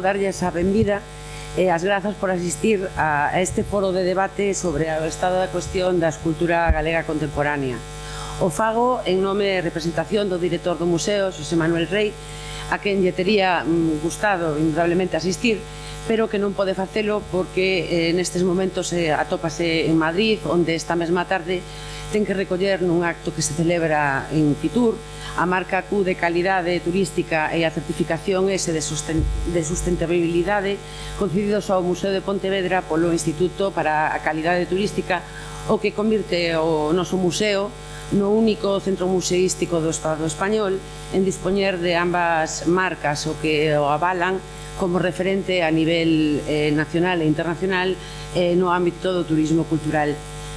Darlles a benvida e eh, as grazas por asistir a este foro de debate sobre o estado da cuestión da escultura galega contemporánea. O fago en nome de representación do director do museo, Xosé Manuel Rey, a quen lle tería mm, gustado indudablemente asistir, pero que non pode facelo porque eh, nestes momentos eh, atópase en Madrid, onde esta mesma tarde ten que recoller nun acto que se celebra en Fitur a marca Q de calidade turística e a certificación S de, susten de sustentabilidade concedidos ao Museo de Pontevedra polo Instituto para a Calidade Turística o que convirte o noso museo no único centro museístico do Estado español en dispoñer de ambas marcas o que o avalan como referente a nivel eh, nacional e internacional eh, no ámbito do turismo cultural.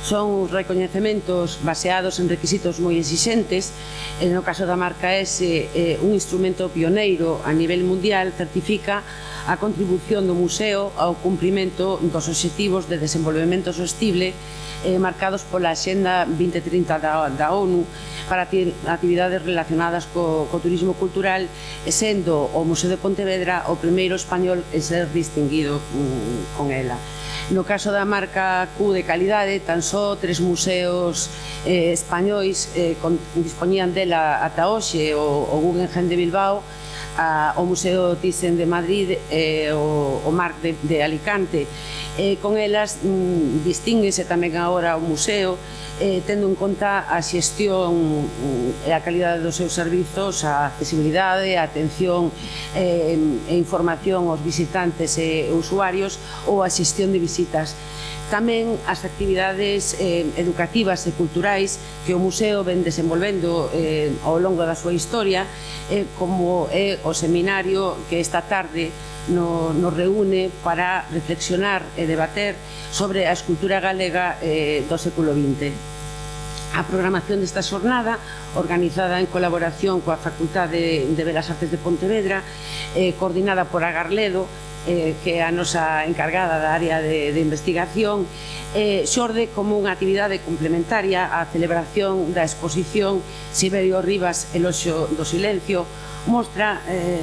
Son recoñecementos baseados en requisitos moi exixentes, no caso da marca S, eh, un instrumento pioneiro a nivel mundial certifica a contribución do museo ao cumprimento dos obxectivos de desenvolvemento sostible eh, marcados pola Xenda 2030 da, da ONU para actividades relacionadas co, co turismo cultural, sendo o Museo de Pontevedra o primeiro español en ser distinguido mm, con ela. No caso da marca Q de calidade, tan só tres museos eh, españois eh, con, dispoñían dela ata hoxe, o, o Guggenheim de Bilbao, a, o Museo Thyssen de Madrid e eh, o, o Marc de, de Alicante. Eh, con elas mm, distinguese tamén agora o museo eh, tendo en conta a xestión mm, e a calidade dos seus servizos, a accesibilidade, a atención eh, e información aos visitantes e usuarios ou a xestión de visitas. Tamén as actividades eh, educativas e culturais que o museo ven desenvolvendo eh, ao longo da súa historia, eh, como é o seminario que esta tarde no, nos reúne para reflexionar e debater sobre a escultura galega eh, do século XX. A programación desta xornada, organizada en colaboración coa Facultade de Belas Artes de Pontevedra, eh, coordinada por Agarledo, eh, que é a nosa encargada da área de, de investigación, eh, xorde como unha actividade complementaria á celebración da exposición Siberio Rivas el oxo do Silencio, mostra eh,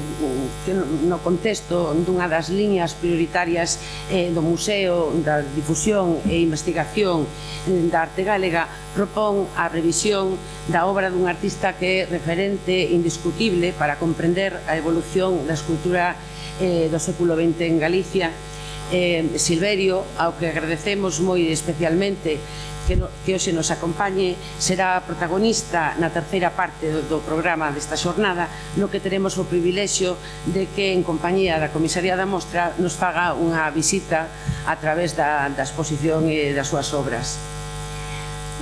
que no contexto dunha das liñas prioritarias eh, do Museo da Difusión e Investigación eh, da Arte Galega propón a revisión da obra dun artista que é referente indiscutible para comprender a evolución da escultura eh, do século XX en Galicia, eh, Silverio, ao que agradecemos moi especialmente que, no, que hoxe nos acompañe, será protagonista na terceira parte do, do programa desta xornada, no que teremos o privilexio de que en compañía da Comisaría da Mostra nos faga unha visita a través da, da exposición e das súas obras.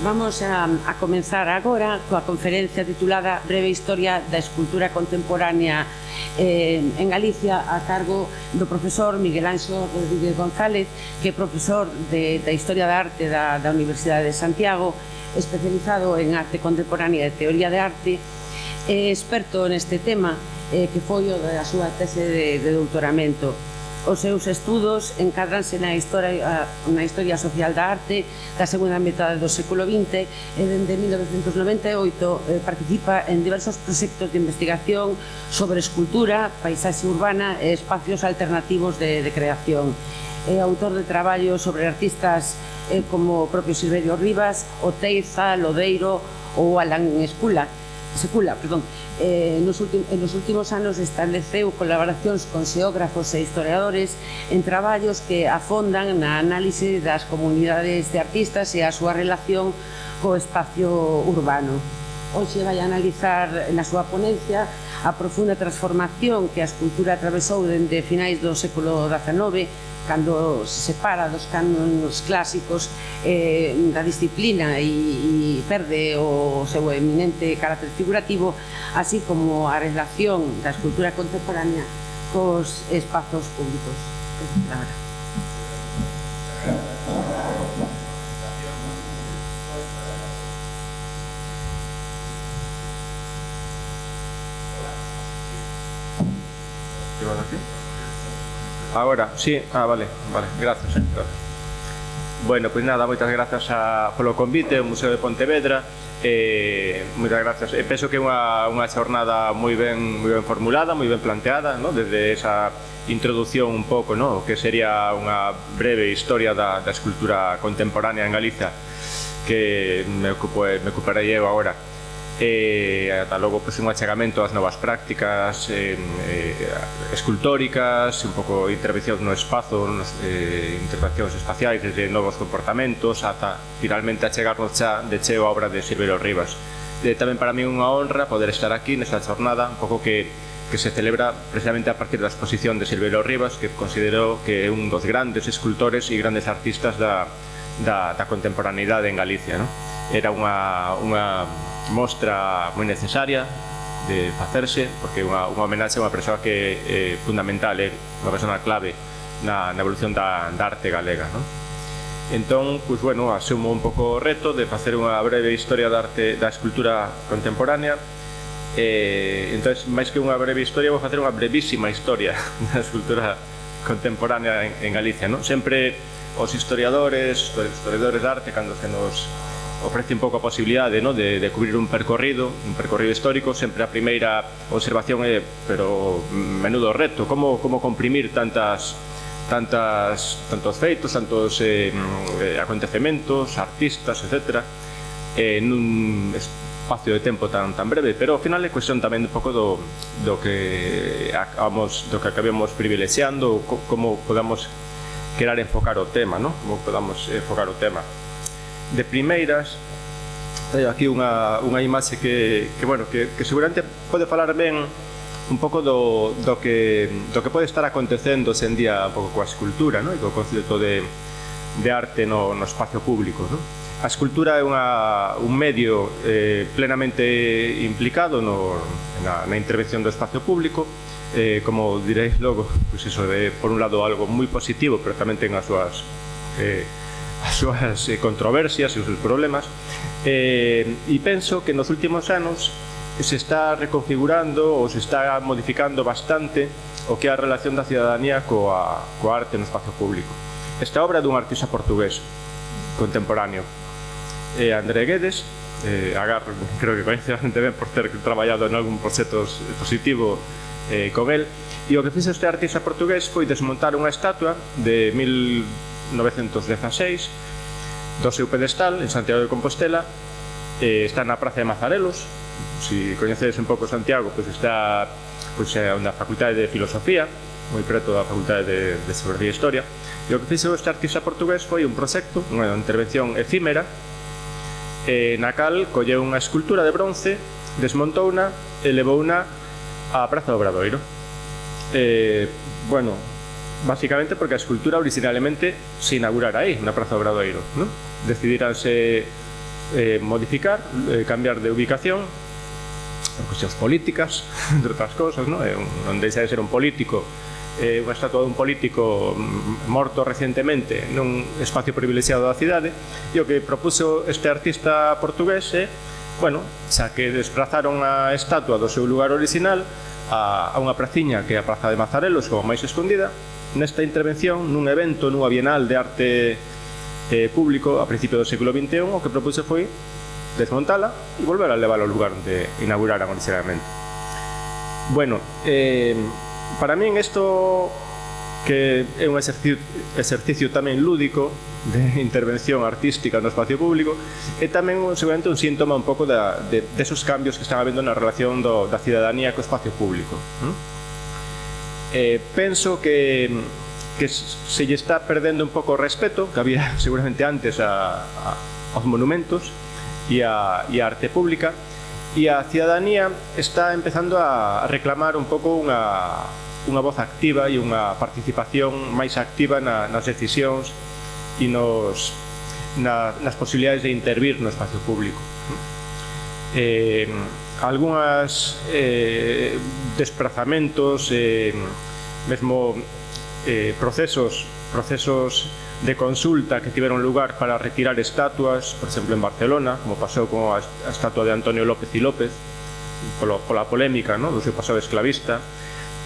Vamos a, a comenzar agora coa conferencia titulada Breve Historia da Escultura Contemporánea eh, en Galicia a cargo do profesor Miguel Anxo Rodríguez González que é profesor de, da Historia da Arte da, da Universidade de Santiago especializado en arte contemporánea e teoría de arte eh, experto neste tema eh, que foi o da súa tese de, de doutoramento. Os seus estudos encadranse na historia, na historia social da arte da segunda metade do século XX e dende 1998 eh, participa en diversos proxectos de investigación sobre escultura, paisaxe urbana e espacios alternativos de, de creación. É autor de traballos sobre artistas eh, como o propio Silverio Rivas, Oteiza, Lodeiro ou Alan Escula secula, perdón, eh, nos últimos, en nos últimos anos estableceu colaboracións con xeógrafos e historiadores en traballos que afondan na análise das comunidades de artistas e a súa relación co espacio urbano. Hoxe vai analizar na súa ponencia a profunda transformación que a escultura atravesou dende finais do século XIX cando se separa dos cánones clásicos eh, da disciplina e, e perde o seu eminente carácter figurativo así como a relación da escultura contemporánea cos espazos públicos. Ahora. Ahora, sí, ah, vale, vale, gracias. Héctor. Bueno, pois pues nada, moitas grazas a, polo convite ao Museo de Pontevedra. Eh, moitas grazas. E penso que é unha, unha xornada moi ben, moi ben formulada, moi ben planteada, no? desde esa introdución un pouco, no? que sería unha breve historia da, da escultura contemporánea en Galiza, que me, ocupo, me ocuparei eu agora e ata logo pois, un achegamento ás novas prácticas eh, eh, escultóricas, un pouco intervención no espazo, nos, eh, intervencións espaciais desde novos comportamentos ata finalmente achegarnos xa de cheo a obra de Silverio Rivas. E, tamén para mí unha honra poder estar aquí nesta jornada, un pouco que que se celebra precisamente a partir da exposición de Silverio Rivas, que considero que é un dos grandes escultores e grandes artistas da, da, da contemporaneidade en Galicia. No? Era unha, unha mostra moi necesaria de facerse, porque é unha, unha homenaxe a unha persoa que é eh, fundamental, é eh, unha persona clave na, na evolución da, da arte galega. Non? Entón, pois, bueno, asumo un pouco o reto de facer unha breve historia da arte da escultura contemporánea, Eh, entón, máis que unha breve historia, vou facer unha brevísima historia da escultura contemporánea en, en Galicia. Non? Sempre os historiadores, os historiadores de arte, cando se nos ofrece un pouco a posibilidade no? de, de cubrir un percorrido, un percorrido histórico, sempre a primeira observación é, pero menudo reto, como, como comprimir tantas tantas tantos feitos, tantos eh, mm, eh acontecementos, artistas, etc. Eh, nun espacio de tempo tan tan breve, pero ao final é cuestión tamén un pouco do, do que acabamos do que acabemos privilexiando, como podamos querer enfocar o tema, ¿no? Como podamos enfocar o tema de primeiras teño aquí unha, unha imaxe que, que, bueno, que, que seguramente pode falar ben un pouco do, do, que, do que pode estar acontecendo sen día un pouco coa escultura no? e co concepto de, de arte no, no espacio público. No? A escultura é unha, un medio eh, plenamente implicado no, na, na intervención do espacio público, eh, como diréis logo, pois pues eso de, por un lado, algo moi positivo, pero tamén ten as súas eh, as súas eh, controversias e os seus problemas eh, e penso que nos últimos anos se está reconfigurando ou se está modificando bastante o que é a relación da cidadanía coa, coa arte no espacio público. Esta obra dun artista portugués contemporáneo, eh, André Guedes, eh, Agar creo que coñece bastante ben por ter traballado en algún proxecto positivo eh, con el, e o que fixe este artista portugués foi desmontar unha estatua de 1000 1916 do seu pedestal en Santiago de Compostela eh, está na Praza de Mazarelos. Se si coñecedes un pouco Santiago pois está pois, é na Facultade de Filosofía moi preto da Facultade de, de Geografía e Historia. E o que fixo este artista portugués foi un proxecto unha intervención efímera eh, na cal colleu unha escultura de bronce desmontouna e levouna á Praza do Obradoiro. Eh, bueno, básicamente porque a escultura originalmente se inaugurara aí, na Praza Obradoiro. ¿no? Decidiranse eh, modificar, eh, cambiar de ubicación, cuestións políticas, entre outras cousas, ¿no? Eh, non deixa de ser un político eh, unha estatua dun político mm, morto recentemente nun espacio privilexiado da cidade e o que propuso este artista portugués é, eh, bueno, xa que desplazaron a estatua do seu lugar original a, a unha praciña que é a Praza de Mazarelos como máis escondida nesta intervención nun evento nunha Bienal de Arte eh, Público a principio do século XXI o que propuse foi desmontala e volver a levar ao lugar onde inauguraran originalmente. Bueno, eh, para min isto que é un exercicio, exercicio tamén lúdico de intervención artística no espacio público e tamén seguramente un síntoma un pouco da, de, de esos cambios que están habendo na relación do, da cidadanía co espacio público. ¿eh? eh, penso que, que se lle está perdendo un pouco o respeto que había seguramente antes a, a, aos monumentos e a, e a arte pública e a cidadanía está empezando a reclamar un pouco unha, unha voz activa e unha participación máis activa na, nas decisións e nos, na, nas posibilidades de intervir no espacio público. Eh, algunhas eh, desplazamentos, eh, mesmo eh, procesos, procesos de consulta que tiveron lugar para retirar estatuas, por exemplo en Barcelona, como pasou con a, a estatua de Antonio López y López, polo, pola polémica no? do seu pasado esclavista.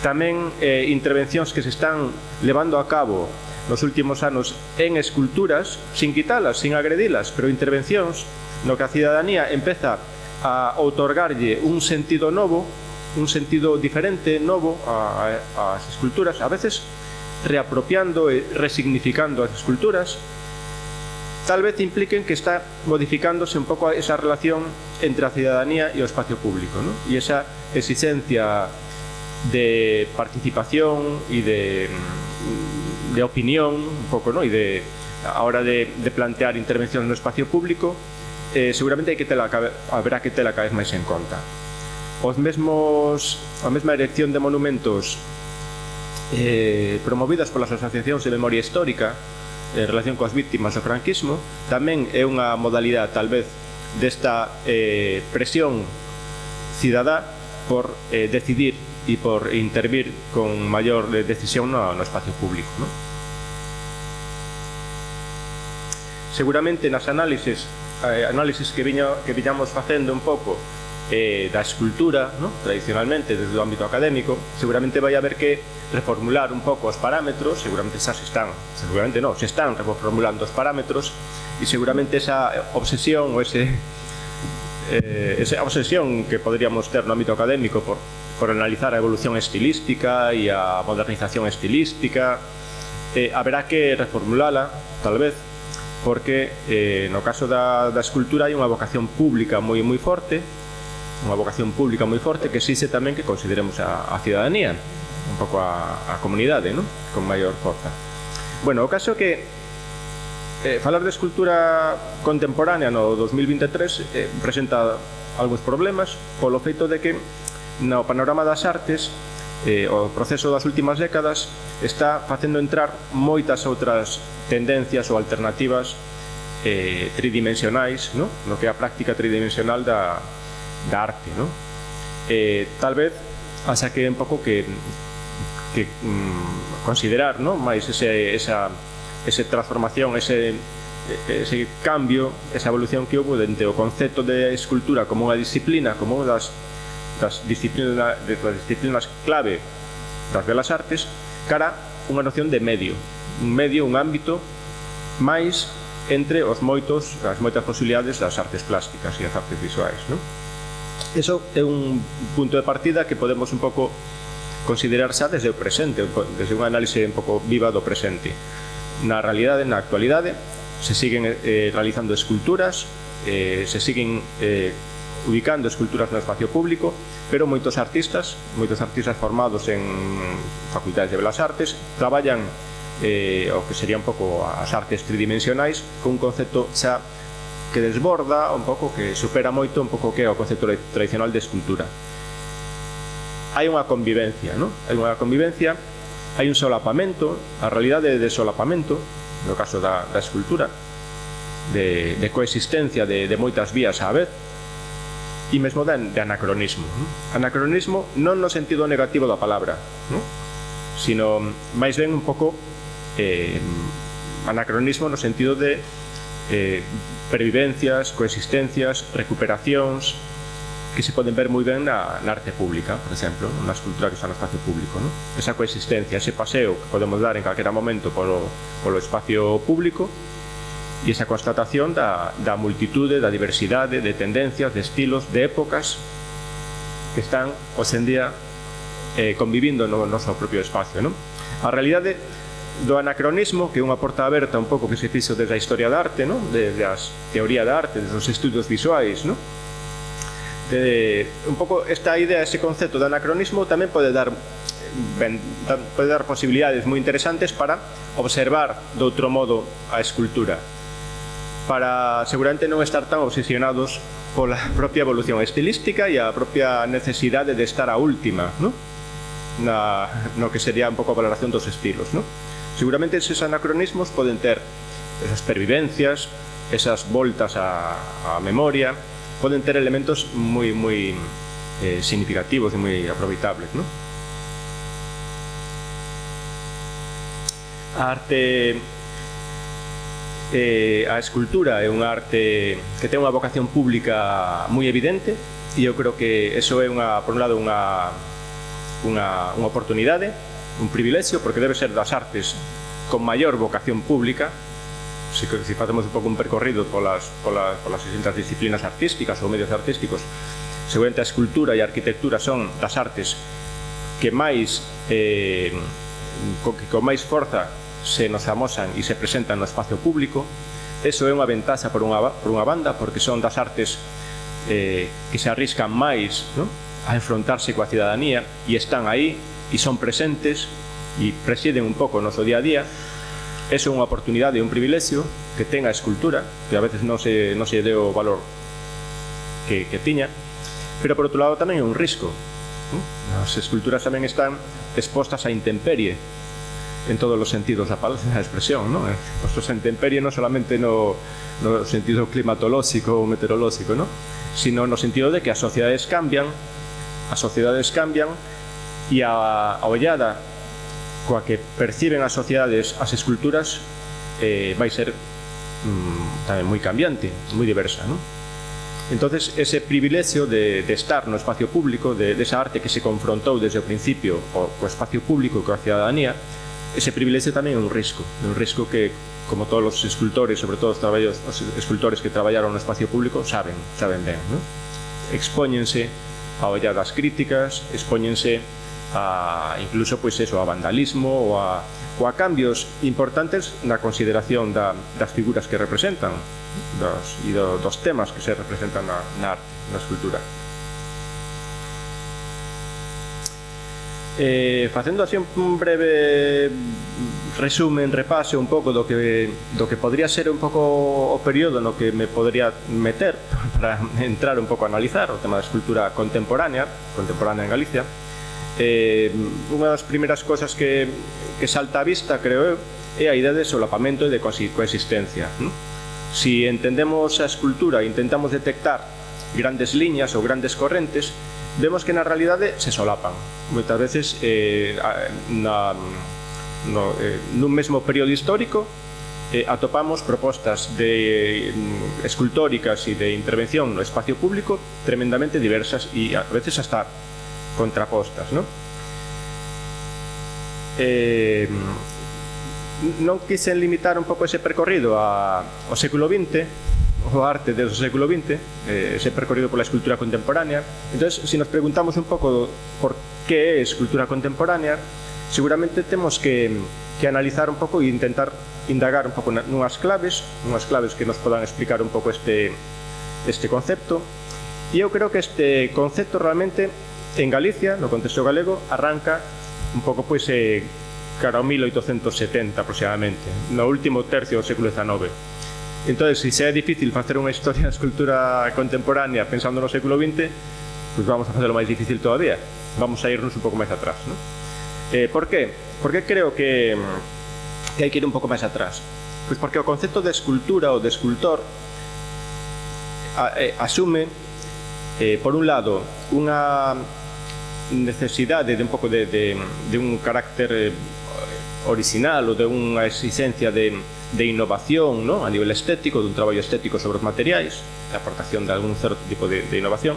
Tamén eh, intervencións que se están levando a cabo nos últimos anos en esculturas, sin quitalas, sin agredilas, pero intervencións no que a cidadanía empeza a outorgarlle un sentido novo, un sentido diferente, novo ás esculturas, a veces reapropiando e resignificando as esculturas, tal vez impliquen que está modificándose un pouco esa relación entre a cidadanía e o espacio público ¿no? e esa exigencia de participación e de, de opinión un pouco, ¿no? e de a hora de, de plantear intervencións no espacio público eh, seguramente hai que tela, habrá que tela cada vez máis en conta. Os mesmos, a mesma erección de monumentos eh, promovidas polas asociacións de memoria histórica en relación coas víctimas do franquismo tamén é unha modalidade tal vez desta eh, presión cidadá por eh, decidir e por intervir con maior eh, decisión no, no espacio público. ¿no? Seguramente nas análises eh, análisis que, viño, que viñamos facendo un pouco eh, da escultura, ¿no? tradicionalmente desde o ámbito académico, seguramente vai haber que reformular un pouco os parámetros, seguramente xa se están, seguramente non, se están reformulando os parámetros e seguramente esa obsesión ou ese, eh, esa obsesión que poderíamos ter no ámbito académico por, por analizar a evolución estilística e a modernización estilística eh, haberá que reformulala, tal vez, porque eh, no caso da, da escultura hai unha vocación pública moi moi forte unha vocación pública moi forte que xixe tamén que consideremos a, a ciudadanía un pouco a, a comunidade ¿no? con maior forza bueno, o caso que eh, falar de escultura contemporánea no 2023 eh, presenta algúns problemas polo feito de que no panorama das artes eh, o proceso das últimas décadas está facendo entrar moitas outras tendencias ou alternativas eh, tridimensionais no? no que é a práctica tridimensional da, da arte no? eh, tal vez asa que un pouco que, que mm, considerar no? máis ese, esa, ese transformación ese, ese cambio esa evolución que houve dentro o concepto de escultura como unha disciplina como unha das das disciplinas, de, das disciplinas clave das belas artes cara unha noción de medio un medio, un ámbito máis entre os moitos as moitas posibilidades das artes plásticas e as artes visuais non? eso é un punto de partida que podemos un pouco considerar xa desde o presente desde unha análise un pouco viva do presente na realidade, na actualidade se siguen eh, realizando esculturas eh, se siguen eh, ubicando esculturas no espacio público, pero moitos artistas, moitos artistas formados en facultades de Belas Artes, traballan eh, o que sería un pouco as artes tridimensionais con un concepto xa que desborda un pouco, que supera moito un pouco que é o concepto tradicional de escultura. Hai unha convivencia, non? Hai unha convivencia, hai un solapamento, a realidade de solapamento, no caso da, da escultura, de, de coexistencia de, de moitas vías á vez, e mesmo de, de anacronismo. Anacronismo non no sentido negativo da palabra, non? sino mm, máis ben un pouco eh, anacronismo no sentido de eh, previvencias, coexistencias, recuperacións, que se poden ver moi ben na, na arte pública, por exemplo, na escultura que está no espacio público. Non? Esa coexistencia, ese paseo que podemos dar en calquera momento polo, polo espacio público, e esa constatación da, da multitude, da diversidade, de tendencias, de estilos, de épocas que están hoxendía eh, convivindo no noso propio espacio. Non? A realidade do anacronismo, que é unha porta aberta un pouco que se fixo desde a historia da arte, non? desde a teoría da arte, desde os estudios visuais, non? De, un pouco esta idea, ese concepto de anacronismo tamén pode dar ben, pode dar posibilidades moi interesantes para observar de outro modo a escultura para seguramente non estar tan obsesionados pola propia evolución estilística e a propia necesidade de estar a última, ¿no? Na, no que sería un pouco a valoración dos estilos, ¿no? Seguramente eses anacronismos poden ter esas pervivencias, esas voltas á, á memoria, poden ter elementos moi moi eh, significativos e moi aproveitables, ¿no? A arte eh, a escultura é unha arte que ten unha vocación pública moi evidente e eu creo que eso é unha, por un lado unha, unha, unha oportunidade un privilexio porque debe ser das artes con maior vocación pública. Se, se facemos un pouco un percorrido polas, polas, polas distintas disciplinas artísticas ou medios artísticos seguramente a escultura e a arquitectura son das artes que máis eh, con, que con máis forza se nos amosan e se presentan no espacio público. Eso é unha ventaxa por unha, por unha banda, porque son das artes eh, que se arriscan máis ¿no? a enfrontarse coa cidadanía e están aí e son presentes e presiden un pouco o noso día a día. Eso é unha oportunidade e un privilexio que tenga a escultura, que a veces non se, non se deu o valor que, que tiña, pero por outro lado tamén é un risco. ¿no? As esculturas tamén están expostas a intemperie, en todos os sentidos da palabra, da expresión, non? Expostos a intemperie non solamente no, no sentido climatolóxico ou meteorolóxico, non? sino no sentido de que as sociedades cambian, as sociedades cambian e a, a ollada coa que perciben as sociedades as esculturas eh, vai ser mm, tamén moi cambiante, moi diversa, non? Entonces, ese privilegio de, de estar no espacio público, de, de esa arte que se confrontou desde o principio o, co espacio público e coa cidadanía, ese privilexio tamén é un risco, é un risco que como todos os escultores, sobre todo os traballos os escultores que traballaron no espacio público saben, saben ben, non? Expóñense a olladas críticas, expóñense a incluso pois eso, a vandalismo ou a, ou a cambios importantes na consideración da, das figuras que representan dos, e do, dos temas que se representan na, na arte, na escultura. Eh, facendo así un breve resumen, repaso un pouco do que do que podría ser un pouco o período no que me podría meter para entrar un pouco a analizar o tema da escultura contemporánea, contemporánea en Galicia. Eh, unha das primeiras cosas que, que salta a vista, creo eu, é a idea de solapamento e de coexistencia. ¿no? Si entendemos a escultura e intentamos detectar grandes liñas ou grandes correntes, vemos que na realidade se solapan. Moitas veces eh, na, no, eh, nun mesmo período histórico eh, atopamos propostas de eh, escultóricas e de intervención no espacio público tremendamente diversas e a veces hasta contrapostas. ¿no? Eh, non quixen limitar un pouco ese percorrido a, ao século XX o arte desde o século XX, eh, se percorrido pola escultura contemporánea. Entón, se nos preguntamos un pouco por que é escultura contemporánea, seguramente temos que, que analizar un pouco e intentar indagar un pouco nunhas claves, nunhas claves que nos podan explicar un pouco este, este concepto. E eu creo que este concepto realmente en Galicia, no contexto galego, arranca un pouco pois, eh, cara ao 1870 aproximadamente, no último tercio do século XIX. Entón, se xa é difícil facer unha historia da escultura contemporánea pensando no século XX, pois pues vamos a facelo máis difícil todavía. Vamos a irnos un pouco máis atrás. ¿no? Eh, por qué? Porque creo que, que hai que ir un pouco máis atrás. Pois pues porque o concepto de escultura ou de escultor a, eh, asume, eh, por un lado, unha necesidade de un pouco de, de, de un carácter eh, original ou de unha exigencia de de innovación ¿no? a nivel estético, dun traballo estético sobre os materiais, a aportación de algún certo tipo de, de innovación,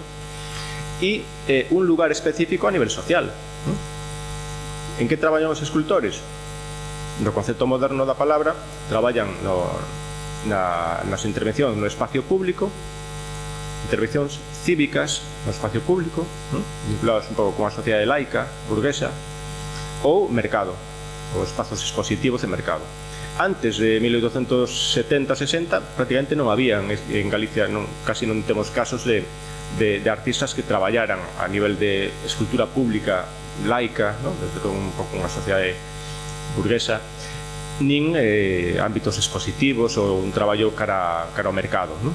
e eh, un lugar específico a nivel social. ¿no? En que traballan os escultores? No concepto moderno da palabra, traballan no, na, nas intervencións no espacio público, intervencións cívicas no espacio público, ¿no? vinculadas un pouco con a sociedade laica, burguesa, ou mercado, ou espazos expositivos de mercado antes de 1870-60 prácticamente non había en Galicia non, casi non temos casos de, de, de artistas que traballaran a nivel de escultura pública laica, ¿no? desde todo un pouco unha sociedade burguesa nin eh, ámbitos expositivos ou un traballo cara, cara ao mercado ¿no?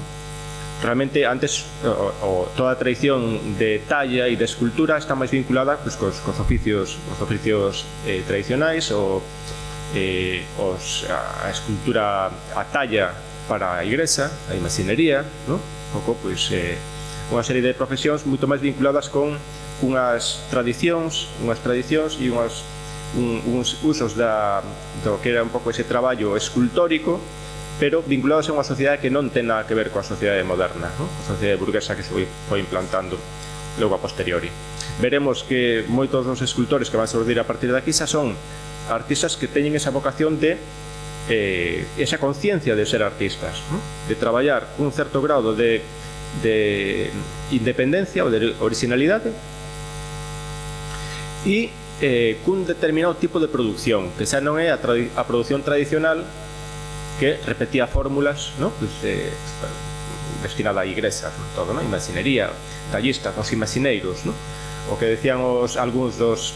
realmente antes o, o, toda a tradición de talla e de escultura está máis vinculada pues, cos, cos oficios, cos oficios eh, tradicionais ou eh, os, a, a escultura a talla para a igrexa, a imaginería, no? un pouco, pois, eh, unha serie de profesións moito máis vinculadas con unhas tradicións, unhas tradicións e unhas, un, uns usos da, do que era un pouco ese traballo escultórico, pero vinculados a unha sociedade que non ten nada que ver coa sociedade moderna, no? a sociedade burguesa que se foi, foi implantando logo a posteriori. Veremos que moitos dos escultores que van a surdir a partir de aquí xa son artistas que teñen esa vocación de eh, esa conciencia de ser artistas, ¿no? de traballar cun certo grado de, de independencia ou de originalidade e eh, cun determinado tipo de produción, que xa non é a, a produción tradicional que repetía fórmulas ¿no? pues, eh, destinada a igrexas, todo, ¿no? imaginería, tallistas, os imagineiros, ¿no? o que decían os algúns dos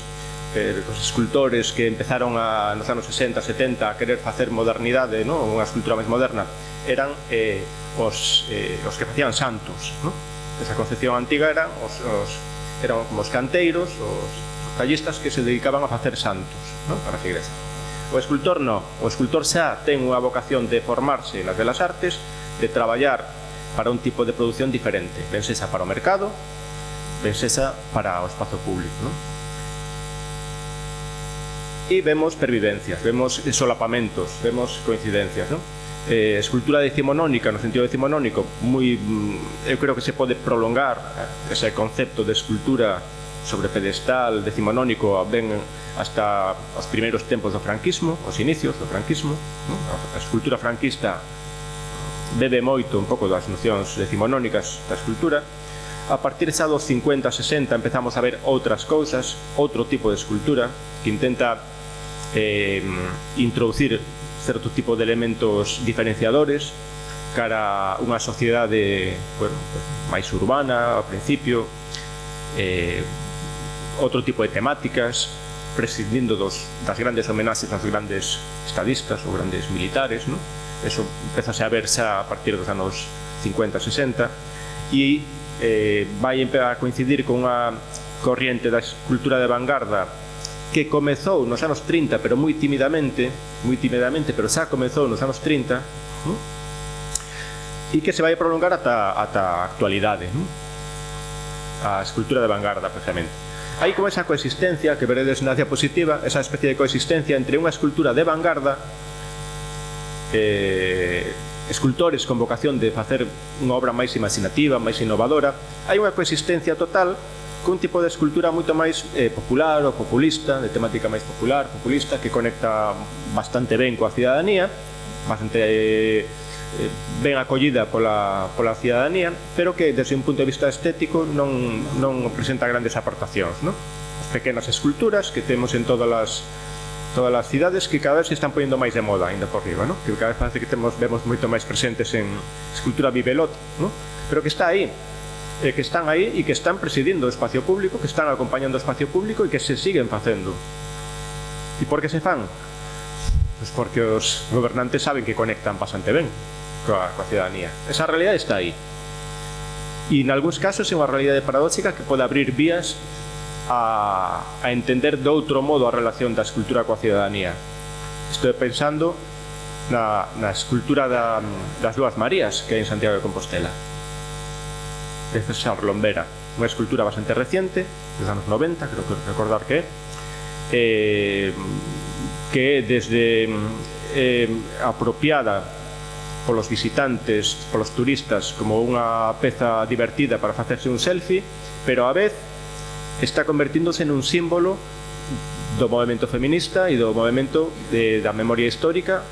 Eh, os escultores que empezaron a, nos anos 60, 70 a querer facer modernidade, ¿no? unha escultura máis moderna, eran eh, os, eh, os que facían santos. ¿no? Esa concepción antiga eran os, os, eran como os canteiros, os, tallistas que se dedicaban a facer santos ¿no? para as igrexas. O escultor no, o escultor xa ten unha vocación de formarse nas belas artes, de traballar para un tipo de produción diferente, pensesa para o mercado, pensesa para o espazo público. ¿no? y vemos pervivencias, vemos solapamentos, vemos coincidencias. ¿no? Eh, escultura decimonónica, no sentido decimonónico, muy, mm, eu creo que se pode prolongar ese concepto de escultura sobre pedestal decimonónico ben hasta os primeiros tempos do franquismo, os inicios do franquismo. ¿no? A escultura franquista bebe moito un pouco das nocións decimonónicas da escultura. A partir xa dos 50, 60 empezamos a ver outras cousas, outro tipo de escultura que intenta eh, introducir certo tipo de elementos diferenciadores cara a unha sociedade bueno, máis urbana ao principio eh, outro tipo de temáticas prescindindo dos, das grandes homenaxes aos grandes estadistas ou grandes militares no? eso empezase a verse a partir dos anos 50, 60 e eh, vai a coincidir con unha corriente da cultura de vanguarda que comezou nos anos 30, pero moi timidamente, moi timidamente, pero xa comezou nos anos 30, ¿no? e que se vai prolongar ata, ata a actualidade, ¿no? a escultura de vanguarda, precisamente. Hai como esa coexistencia que veredes na diapositiva, esa especie de coexistencia entre unha escultura de vanguarda eh, escultores con vocación de facer unha obra máis imaginativa, máis innovadora, hai unha coexistencia total cun tipo de escultura moito máis eh, popular ou populista, de temática máis popular, populista, que conecta bastante ben coa cidadanía, bastante eh, eh, ben acollida pola, pola cidadanía, pero que desde un punto de vista estético non, non presenta grandes aportacións. No? As pequenas esculturas que temos en todas as todas as cidades que cada vez se están poñendo máis de moda ainda por riba, no? que cada vez parece que temos, vemos moito máis presentes en escultura bibelot, no? pero que está aí, eh, que están aí e que están presidindo o espacio público, que están acompañando o espacio público e que se siguen facendo. E por que se fan? Pois porque os gobernantes saben que conectan bastante ben coa, coa ciudadanía. Esa realidade está aí. E en algúns casos é unha realidade paradóxica que pode abrir vías a, a entender de outro modo a relación da escultura coa ciudadanía. Estou pensando na, na escultura da, das dúas Marías que hai en Santiago de Compostela de César Lombera, unha escultura bastante reciente, dos anos 90, creo que recordar que eh, que desde eh, apropiada polos visitantes, polos turistas, como unha peza divertida para facerse un selfie, pero a vez está convertíndose un símbolo do movimento feminista e do movimento de, da memoria histórica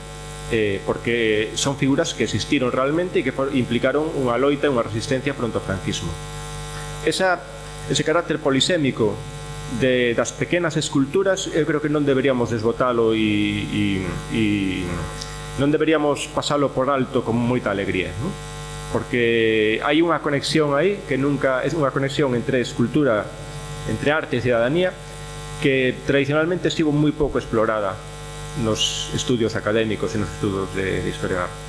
eh, porque son figuras que existiron realmente e que implicaron unha loita e unha resistencia fronte ao franquismo. Esa, ese carácter polisémico de, das pequenas esculturas eu creo que non deberíamos desbotalo e, e, e non deberíamos pasalo por alto con moita alegría non? porque hai unha conexión aí que nunca é unha conexión entre escultura entre arte e cidadanía que tradicionalmente estivo moi pouco explorada nos estudios académicos e nos estudos de, de historia da arte.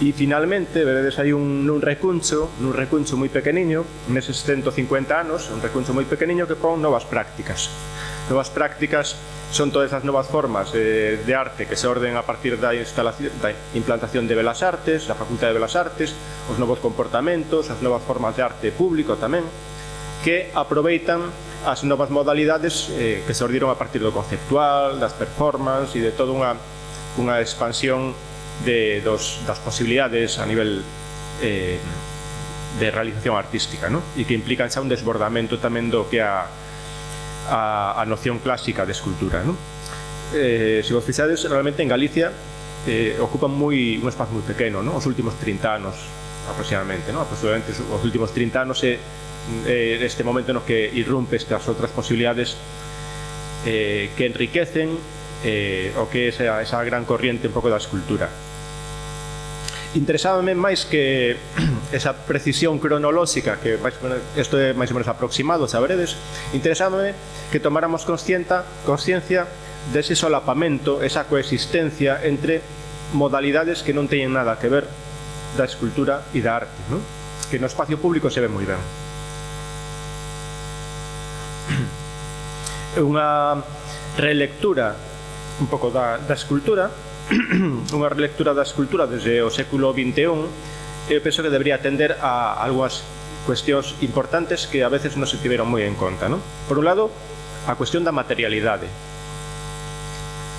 E finalmente, veredes aí un, un recuncho, un recuncho moi pequeniño, neses 150 anos, un recuncho moi pequeniño que pon novas prácticas. Novas prácticas son todas as novas formas de, de arte que se orden a partir da, instalación, da implantación de Belas Artes, da Facultade de Belas Artes, os novos comportamentos, as novas formas de arte público tamén, que aproveitan as novas modalidades eh, que ordiron a partir do conceptual, das performance e de toda unha, unha expansión de, dos, das posibilidades a nivel eh, de realización artística ¿no? e que implican xa un desbordamento tamén do que a, a, a noción clásica de escultura. ¿no? Eh, se vos fixades, realmente en Galicia eh, ocupan moi, un espazo moi pequeno, ¿no? os últimos 30 anos aproximadamente, ¿no? aproximadamente os últimos 30 anos se eh, eh, este momento no que irrumpe estas outras posibilidades eh, que enriquecen eh, o que é esa, esa gran corriente un pouco da escultura. Interesábame máis que esa precisión cronolóxica que isto é máis ou menos aproximado, sabredes, interesábame que tomáramos conscienta, consciencia dese solapamento, esa coexistencia entre modalidades que non teñen nada que ver da escultura e da arte, non? que no espacio público se ve moi ben. unha relectura un pouco da, da escultura unha relectura da escultura desde o século XXI eu penso que debería atender a algunhas cuestións importantes que a veces non se tiveron moi en conta non? por un lado, a cuestión da materialidade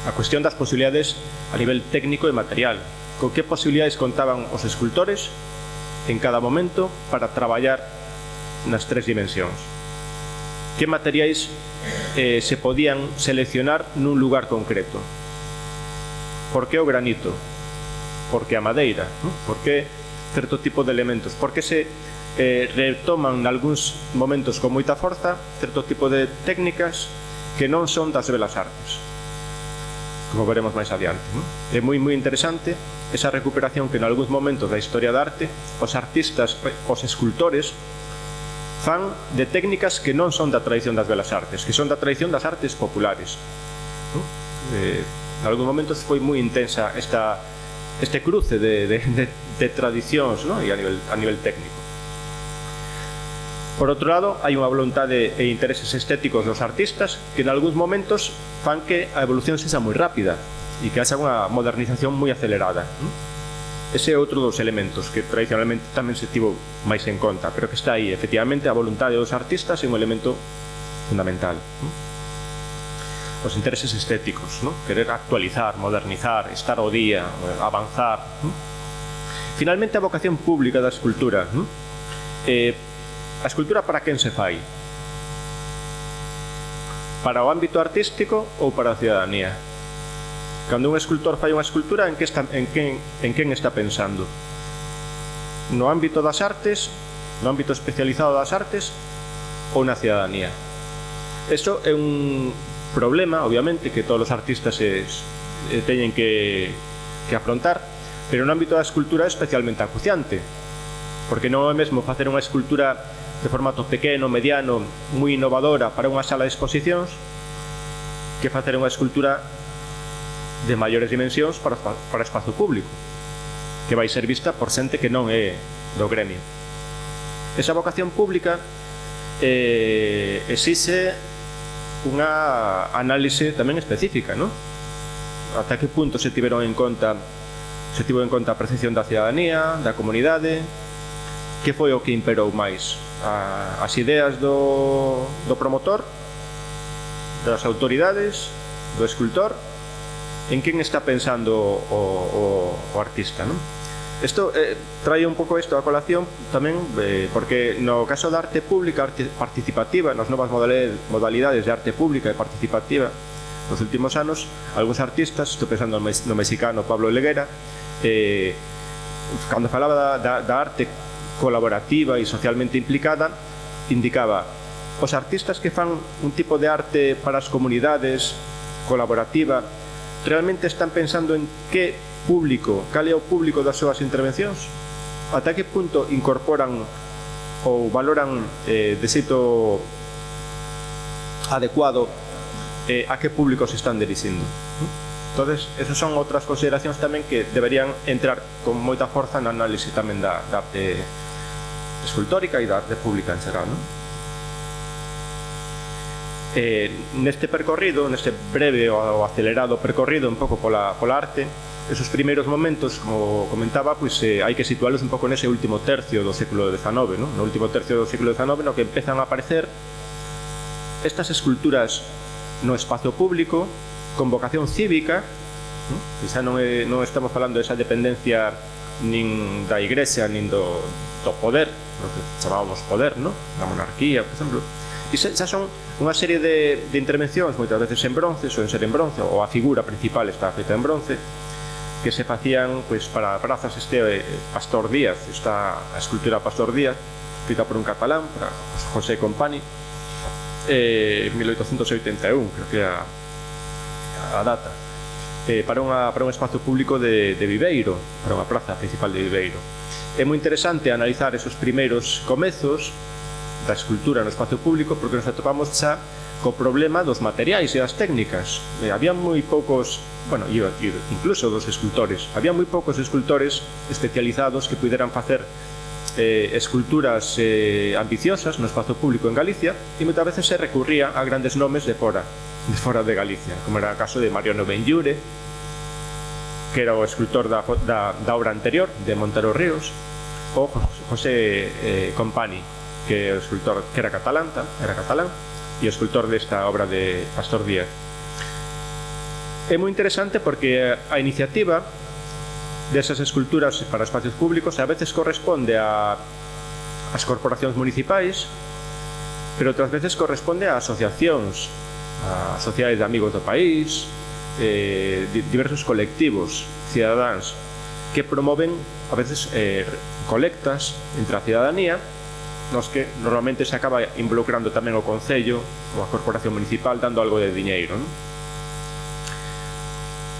a cuestión das posibilidades a nivel técnico e material con que posibilidades contaban os escultores en cada momento para traballar nas tres dimensións que materiais eh, se podían seleccionar nun lugar concreto. Por que o granito? Por que a madeira? Por que certo tipo de elementos? Por que se eh, retoman nalgúns momentos con moita forza certo tipo de técnicas que non son das belas artes? Como veremos máis adiante. Non? É moi moi interesante esa recuperación que en algúns momentos da historia da arte os artistas, os escultores fan de técnicas que non son da tradición das belas artes, que son da tradición das artes populares. ¿no? Eh, en algún momento foi moi intensa esta, este cruce de, de, de, de tradicións ¿no? e a nivel, a nivel técnico. Por outro lado, hai unha voluntade e intereses estéticos dos artistas que en algúns momentos fan que a evolución sexa moi rápida e que haxa unha modernización moi acelerada. ¿no? Ese é outro dos elementos que tradicionalmente tamén se tivo máis en conta, pero que está aí, efectivamente, a voluntade dos artistas é un elemento fundamental. ¿no? Os intereses estéticos, ¿no? querer actualizar, modernizar, estar ao día, avanzar. ¿no? Finalmente, a vocación pública da escultura. ¿no? Eh, a escultura para quen se fai? Para o ámbito artístico ou para a ciudadanía? Cando un escultor fai unha escultura, en que está, en quen, en quen está pensando? No ámbito das artes, no ámbito especializado das artes, ou na ciudadanía? Eso é un problema, obviamente, que todos os artistas es, eh, teñen que, que afrontar, pero no ámbito da escultura é especialmente acuciante, porque non é mesmo facer unha escultura de formato pequeno, mediano, moi innovadora para unha sala de exposicións que facer unha escultura de maiores dimensións para, para espazo público, que vai ser vista por xente que non é do gremio. Esa vocación pública eh, exixe unha análise tamén específica, non? Ata que punto se tiveron en conta se tivo en conta a percepción da cidadanía, da comunidade, que foi o que imperou máis? A, as ideas do, do promotor, das autoridades, do escultor en quen está pensando o, o, o artista, non? Isto eh, trae un pouco isto a colación tamén eh, porque no caso da arte pública arte participativa, nas novas modalidades de arte pública e participativa nos últimos anos, algúns artistas estou pensando no, mexicano Pablo Leguera eh, cando falaba da, da, da arte colaborativa e socialmente implicada indicaba os artistas que fan un tipo de arte para as comunidades colaborativa realmente están pensando en que público, cal é o público das súas intervencións? Ata que punto incorporan ou valoran eh, de xeito adecuado eh, a que público se están dirixindo? Entonces, esas son outras consideracións tamén que deberían entrar con moita forza na análise tamén da, da eh, escultórica e da arte pública en xeral, non? Eh, neste percorrido, neste breve ou acelerado percorrido un pouco pola, pola arte, esos primeiros momentos, como comentaba, pois pues, eh, hai que situálos un pouco nese último tercio do século XIX, ¿no? no último tercio do século XIX no que empezan a aparecer estas esculturas no espacio público con vocación cívica, ¿no? quizá non, é, non estamos falando desa dependencia nin da igrexa, nin do, do poder, lo que chamábamos poder, ¿no? da monarquía, por exemplo, e xa son unha serie de, de intervencións moitas veces en bronce, soen ser en bronce, ou a figura principal está feita en bronce, que se facían pois, para prazas este eh, Pastor Díaz, esta a escultura Pastor Díaz, feita por un catalán, para José Compani, eh, 1881, creo que a, a data, eh, para, unha, para un espazo público de, de Viveiro, para unha praza principal de Viveiro. É moi interesante analizar esos primeiros comezos da escultura no espacio público porque nos atopamos xa co problema dos materiais e das técnicas. E había moi poucos, bueno, e incluso dos escultores, había moi poucos escultores especializados que puderan facer eh, esculturas eh, ambiciosas no espazo público en Galicia e moitas veces se recurría a grandes nomes de fora de fora de Galicia, como era o caso de Mariano Benlliure, que era o escultor da, da, da obra anterior, de Montero Ríos, ou José eh, Compani, que é o escultor que era catalán, era catalán, e o escultor desta obra de Pastor Díaz. É moi interesante porque a iniciativa desas esculturas para espacios públicos a veces corresponde a as corporacións municipais, pero outras veces corresponde a asociacións, a sociedades de amigos do país, eh, diversos colectivos, cidadáns, que promoven a veces eh, colectas entre a cidadanía nos que normalmente se acaba involucrando tamén o Concello ou a Corporación Municipal dando algo de diñeiro. Non?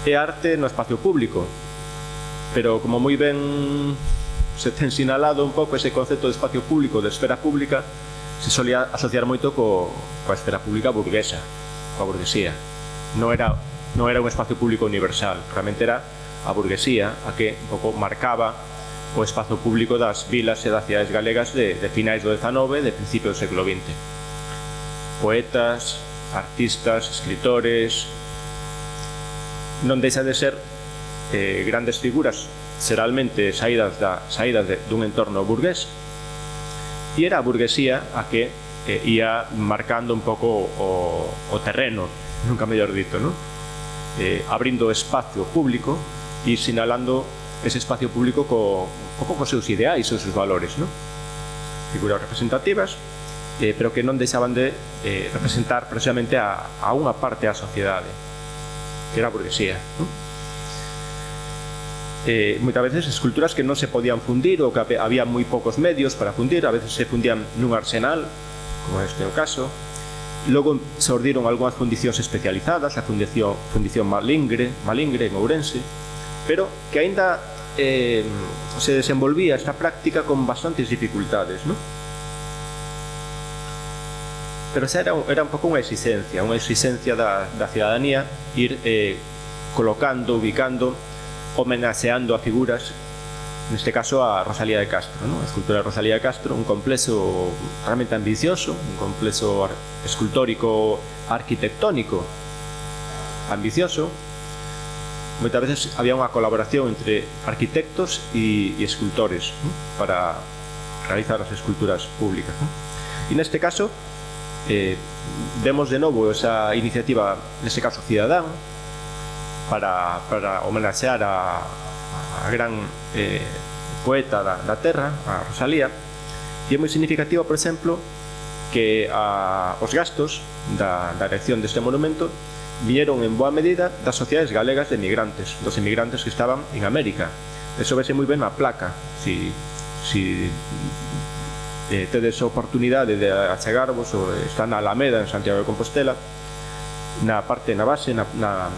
E arte no espacio público, pero como moi ben se ten sinalado un pouco ese concepto de espacio público, de esfera pública, se solía asociar moito co, coa esfera pública burguesa, coa burguesía. Non era, non era un espacio público universal, realmente era a burguesía a que un pouco marcaba o espazo público das vilas e das cidades galegas de, de finais do XIX e de principio do século XX. Poetas, artistas, escritores... Non deixan de ser eh, grandes figuras, xeralmente saídas, da, saídas de, dun entorno burgués, e era a burguesía a que eh, ia marcando un pouco o, o terreno, nunca mellor dito, non? Eh, abrindo espacio público e sinalando ese espacio público co, pouco cos seus ideais, os seus valores, no? Figuras representativas, eh, pero que non deixaban de eh, representar precisamente a, a unha parte da sociedade, que era a burguesía. no? Eh, moitas veces esculturas que non se podían fundir ou que había moi poucos medios para fundir, a veces se fundían nun arsenal, como este é o caso, Logo se ordiron algunhas fundicións especializadas, a fundición, fundición Malingre, Malingre en Ourense, pero que aínda eh, se desenvolvía esta práctica con bastantes dificultades, ¿no? Pero xa era, era un pouco unha exigencia, unha exigencia da, da ciudadanía ir eh, colocando, ubicando, homenaxeando a figuras neste caso a Rosalía de Castro, ¿no? a escultura de Rosalía de Castro, un complexo realmente ambicioso, un complexo escultórico arquitectónico ambicioso, moitas veces había unha colaboración entre arquitectos e, e escultores ¿no? para realizar as esculturas públicas. ¿no? E neste caso, eh, vemos de novo esa iniciativa, neste caso Cidadán, para, para homenaxear a, a gran eh, poeta da, da terra, a Rosalía, e é moi significativa, por exemplo, que a, os gastos da, da erección deste monumento viñeron en boa medida das sociedades galegas de emigrantes, dos emigrantes que estaban en América. Eso vese moi ben na placa, si, si eh, tedes a oportunidade de achegarvos, ou está na Alameda, en Santiago de Compostela, na parte, na base, na, na,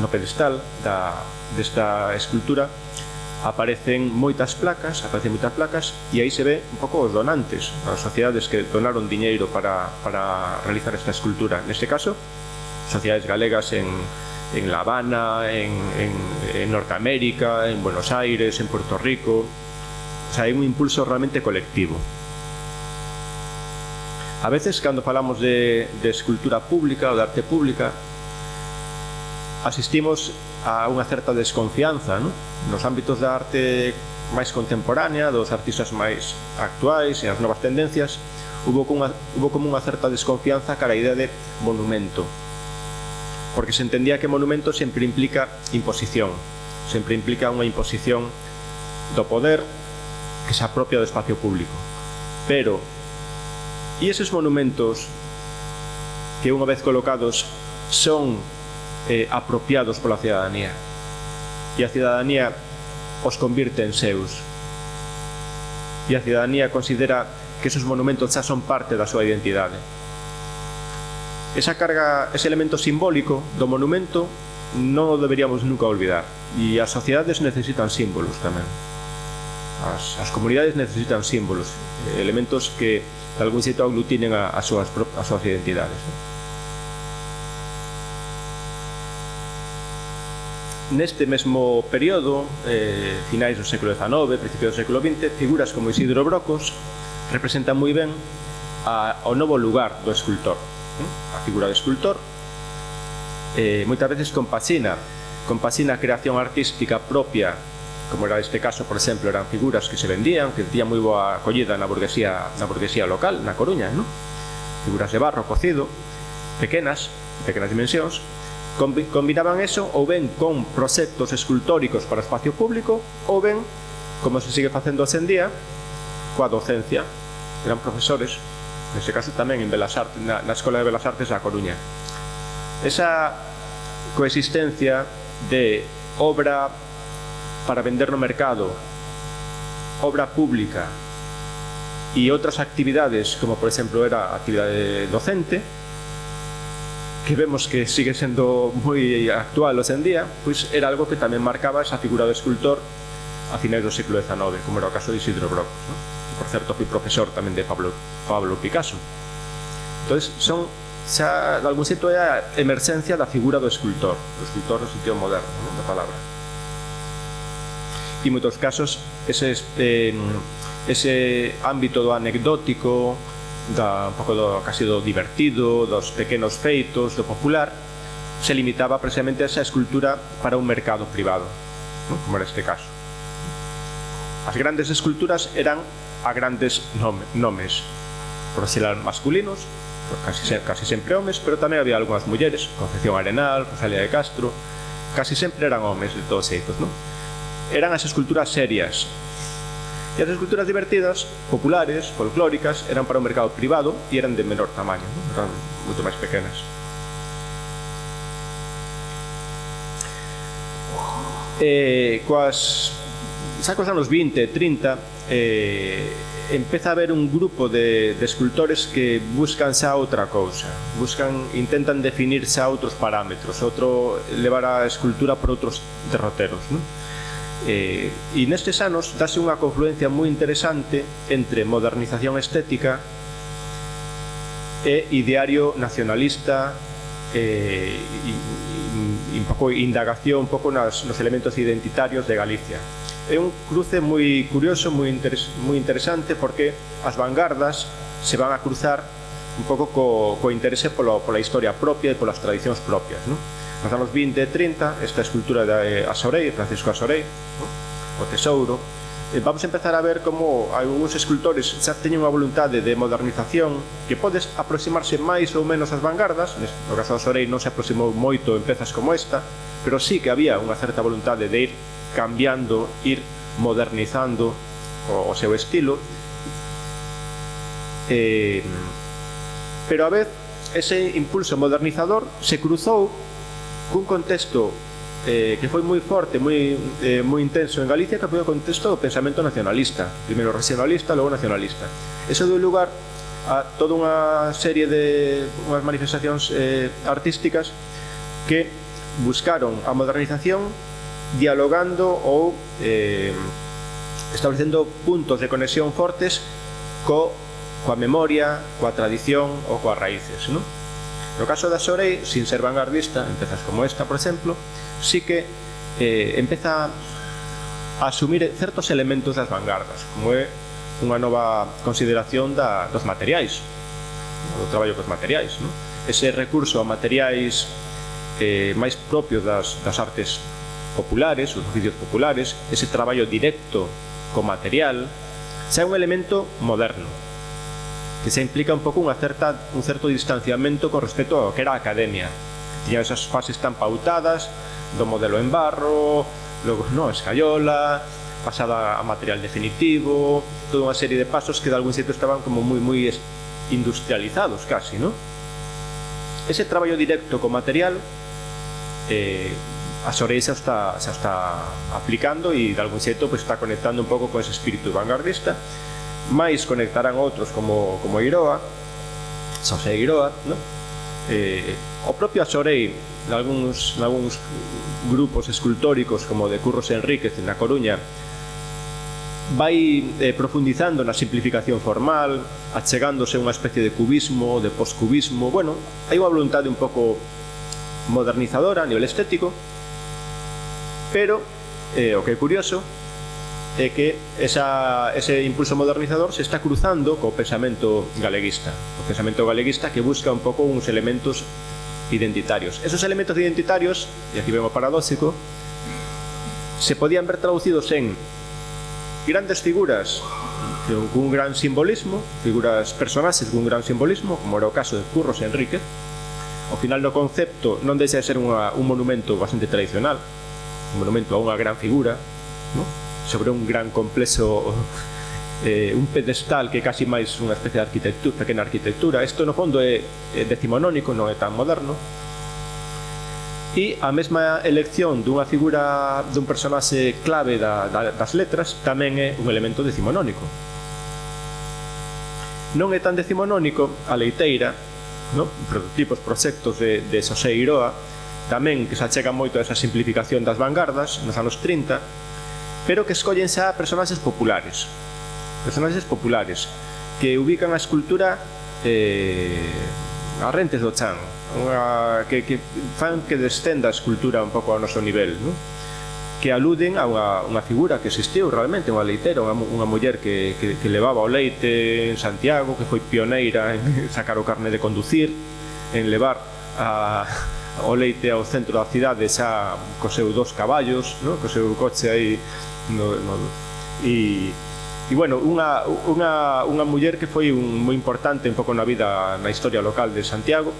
no pedestal da, desta escultura, aparecen moitas placas, aparecen moitas placas e aí se ve un pouco os donantes, as sociedades que donaron diñeiro para, para realizar esta escultura. Neste caso, sociedades galegas en, en La Habana, en, en, en Norteamérica, en Buenos Aires, en Puerto Rico. O sea, hai un impulso realmente colectivo. A veces, cando falamos de, de escultura pública ou de arte pública, asistimos a unha certa desconfianza ¿no? nos ámbitos da arte máis contemporánea, dos artistas máis actuais e as novas tendencias, hubo como unha, hubo como unha certa desconfianza cara a idea de monumento, porque se entendía que monumento sempre implica imposición, sempre implica unha imposición do poder que se apropia do espacio público. Pero, e eses monumentos que unha vez colocados son eh, apropiados pola cidadanía? E a cidadanía os convirte en seus. E a cidadanía considera que esos monumentos xa son parte da súa identidade. Esa carga, ese elemento simbólico do monumento non o deberíamos nunca olvidar. E as sociedades necesitan símbolos tamén. As, as comunidades necesitan símbolos, elementos que de algún xeito aglutinen a, a, súas, as súas identidades. Neste mesmo período, eh, finais do século XIX, principios do século XX, figuras como Isidro Brocos representan moi ben a, o novo lugar do escultor ¿eh? a figura do escultor. Eh, moitas veces compasina, compasina a creación artística propia, como era este caso, por exemplo, eran figuras que se vendían, que tiñan moi boa acollida na burguesía, na burguesía local, na Coruña, ¿no? figuras de barro cocido, pequenas, pequenas dimensións, combinaban eso ou ben con proxectos escultóricos para espacio público ou ben, como se sigue facendo hoxe en día, coa docencia. Eran profesores neste caso tamén en Belas Artes, na, na Escola de Belas Artes da Coruña. Esa coexistencia de obra para vender no mercado, obra pública e outras actividades, como por exemplo era a actividade docente, que vemos que sigue sendo moi actual hoxe en día, pois era algo que tamén marcaba esa figura do escultor a finais do século XIX, como era o caso de Isidro Brocos. Non? por certo fui profesor tamén de Pablo, Pablo Picasso entonces son xa, de algún xeito é a emerxencia da figura do escultor do escultor no sentido moderno non? da palabra e moitos casos ese, eh, ese ámbito do anecdótico da, un pouco do, casi do divertido dos pequenos feitos, do popular se limitaba precisamente a esa escultura para un mercado privado ¿no? como era este caso as grandes esculturas eran a grandes nome, nomes profesional masculinos, casi, casi sempre homes, pero tamén había algunhas mulleres, Concepción Arenal, Rosalía de Castro, casi sempre eran homes de todos xeitos, non? Eran as esculturas serias. E as esculturas divertidas, populares, folclóricas, eran para o mercado privado e eran de menor tamaño, non? eran moito máis pequenas. Eh, coas xa cos anos 20, 30, eh, empeza a haber un grupo de, de escultores que buscan xa outra cousa, buscan, intentan definir xa outros parámetros, outro levar a escultura por outros derroteros. Non? Eh, e nestes anos dase unha confluencia moi interesante entre modernización estética e ideario nacionalista eh, e, e, e un pouco indagación un pouco nas, nos elementos identitarios de Galicia é un cruce moi curioso, moi, interes, moi interesante porque as vanguardas se van a cruzar un pouco co, co interese polo, pola historia propia e polas tradicións propias. Non? Nos anos 20 e 30, esta escultura de eh, Asorei, Francisco Asorei, o tesouro, e vamos a empezar a ver como algúns escultores xa teñen unha voluntade de modernización que podes aproximarse máis ou menos ás vanguardas, no caso de Asorei non se aproximou moito en pezas como esta, pero sí que había unha certa voluntade de ir cambiando, ir modernizando o, o seu estilo eh, pero a vez ese impulso modernizador se cruzou cun contexto eh, que foi moi forte, moi, eh, moi intenso en Galicia, que foi o contexto do pensamento nacionalista, primeiro regionalista, logo nacionalista. Eso deu lugar a toda unha serie de unhas manifestacións eh, artísticas que buscaron a modernización dialogando ou eh, establecendo puntos de conexión fortes co, coa memoria, coa tradición ou coas raíces. Non? No caso da Sorei, sin ser vanguardista, empezas como esta, por exemplo, sí que eh, empeza a asumir certos elementos das vanguardas, como é unha nova consideración da, dos materiais, do traballo cos materiais. Non? Ese recurso a materiais eh, máis propios das, das artes populares, os oficios populares, ese traballo directo co material, xa é un elemento moderno, que xa implica un pouco unha certa, un certo distanciamento con respecto ao que era a academia. Tiña esas fases tan pautadas do modelo en barro, logo no, escayola, pasada a material definitivo, toda unha serie de pasos que de algún xeito estaban como moi moi industrializados casi, ¿no? Ese traballo directo co material eh, a Sorey está, se está aplicando e de algún xeito pues, está conectando un pouco con ese espírito vanguardista máis conectarán outros como, como Iroa Xosé Iroa no? eh, o propio Axorei nalgúns, nalgúns grupos escultóricos como de Curros Enríquez na Coruña vai eh, profundizando na simplificación formal, achegándose a unha especie de cubismo, de poscubismo, bueno, hai unha voluntade un pouco modernizadora a nivel estético, Pero eh, o que é curioso é que esa, ese impulso modernizador se está cruzando co pensamento galeguista. O pensamento galeguista que busca un pouco uns elementos identitarios. Esos elementos identitarios, e aquí vemos paradóxico, se podían ver traducidos en grandes figuras cun gran simbolismo, figuras personaxes cun gran simbolismo, como era o caso de Curros Enríquez. Ao final do concepto non deixa de ser unha, un monumento bastante tradicional, un monumento a unha gran figura, no? sobre un gran complexo eh, un pedestal que é casi máis unha especie de arquitectura, pequena arquitectura. Isto no fondo é, é decimonónico, non é tan moderno. E a mesma elección dunha figura dun personaxe clave da, da, das letras tamén é un elemento decimonónico. Non é tan decimonónico a leiteira, no? prototipos, proxectos de, de Xosé Iroa, tamén que se achega moito a esa simplificación das vanguardas nos anos 30, pero que escollen xa personaxes populares. Personaxes populares que ubican a escultura eh, a rentes do chan, unha, que, que fan que descenda a escultura un pouco ao noso nivel, non? que aluden a unha, unha figura que existiu realmente, unha leitera, unha, unha muller que, que, que levaba o leite en Santiago, que foi pioneira en sacar o carne de conducir, en levar a, o leite ao centro da cidade xa co seu dos caballos, no? co seu coche aí no, no, e E bueno, unha, unha, unha muller que foi un, moi importante un pouco na vida, na historia local de Santiago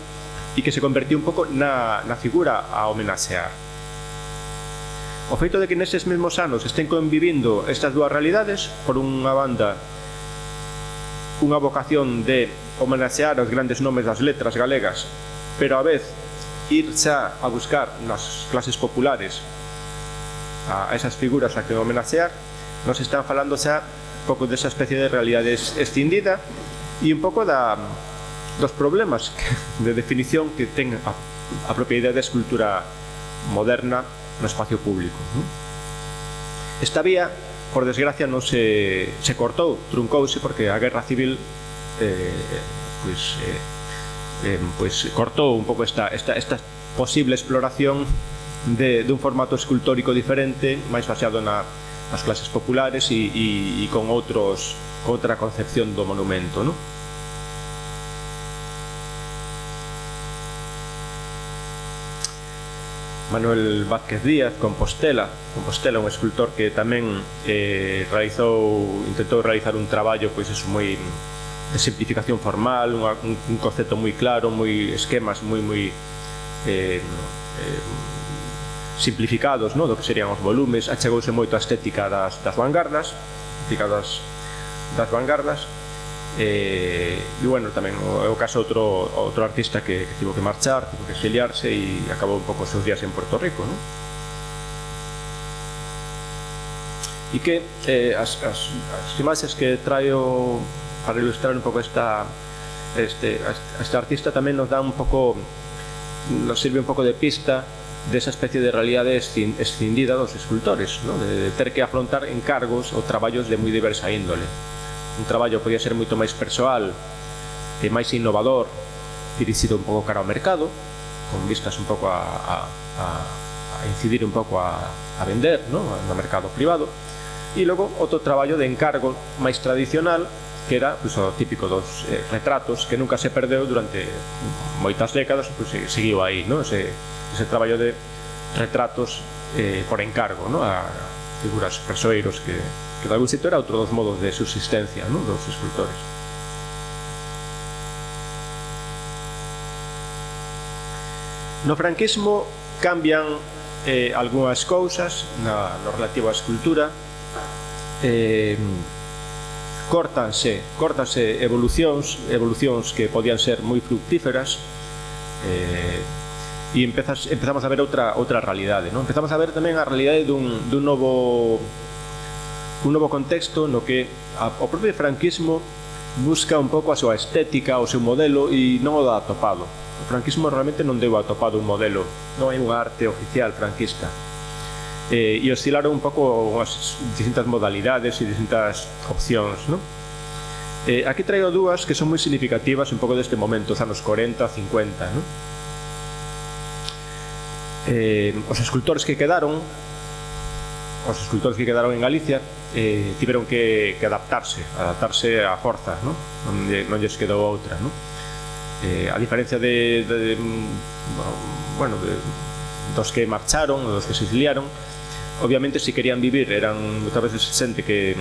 e que se convertiu un pouco na, na figura a homenaxear. O feito de que neses mesmos anos estén convivindo estas dúas realidades, por unha banda, unha vocación de homenaxear os grandes nomes das letras galegas, pero a vez ir xa a buscar nas clases populares a esas figuras a que homenaxear, nos están falando xa pouco desa especie de realidade escindida e un pouco da, dos problemas de definición que ten a, a propiedade da escultura moderna no espacio público. Non? Esta vía, por desgracia, non se, se cortou, truncouse, porque a Guerra Civil eh, eh pues, eh, eh, pues cortou un pouco esta, esta, esta posible exploración de, de un formato escultórico diferente, máis baseado na, nas clases populares e, e, e con outros outra concepción do monumento, non? Manuel Vázquez Díaz, Compostela. Compostela, un escultor que tamén eh, realizou, intentou realizar un traballo pois eso, moi simplificación formal, unha, un, un concepto moi claro, moi esquemas moi moi eh, eh, simplificados no? do que serían os volumes, achegouse moito a estética das, das vanguardas, das, das vanguardas, eh, e bueno, tamén é o caso outro, outro artista que, que tivo que marchar, tivo que exiliarse e acabou un pouco os seus días en Puerto Rico no? e que eh, as, as, as imaxes que traio para ilustrar un pouco esta, este, este artista tamén nos dá un pouco nos sirve un pouco de pista desa especie de realidade escindida dos escultores, ¿no? de ter que afrontar encargos ou traballos de moi diversa índole. Un traballo podía ser moito máis persoal e máis innovador, dirixido un pouco cara ao mercado, con vistas un pouco a, a, a, a incidir un pouco a, a vender ¿no? no mercado privado, e logo outro traballo de encargo máis tradicional que era pues, o típico dos eh, retratos que nunca se perdeu durante moitas décadas pues, seguiu aí no? ese, ese traballo de retratos eh, por encargo no? a figuras persoeiros que, que de algún sitio era outro dos modos de subsistencia no? dos escultores No franquismo cambian eh, algunhas cousas na, no relativo á escultura eh, córtanse, córtanse evolucións, evolucións que podían ser moi fructíferas, eh, e empezas, empezamos a ver outra outra realidade, non? Empezamos a ver tamén a realidade dun, dun novo un novo contexto no que a, o propio franquismo busca un pouco a súa estética, o seu modelo e non o dá atopado. O franquismo realmente non deu atopado un modelo, non hai unha arte oficial franquista eh, e oscilaron un pouco as distintas modalidades e distintas opcións, non? Eh, aquí traigo dúas que son moi significativas un pouco deste momento, os anos 40, 50, non? Eh, os escultores que quedaron os escultores que quedaron en Galicia eh, tiveron que, que adaptarse adaptarse a forza non, non, non lles quedou outra non? eh, a diferencia de, de, de bueno, de, dos que marcharon dos que se exiliaron obviamente si querían vivir eran muchas veces xente que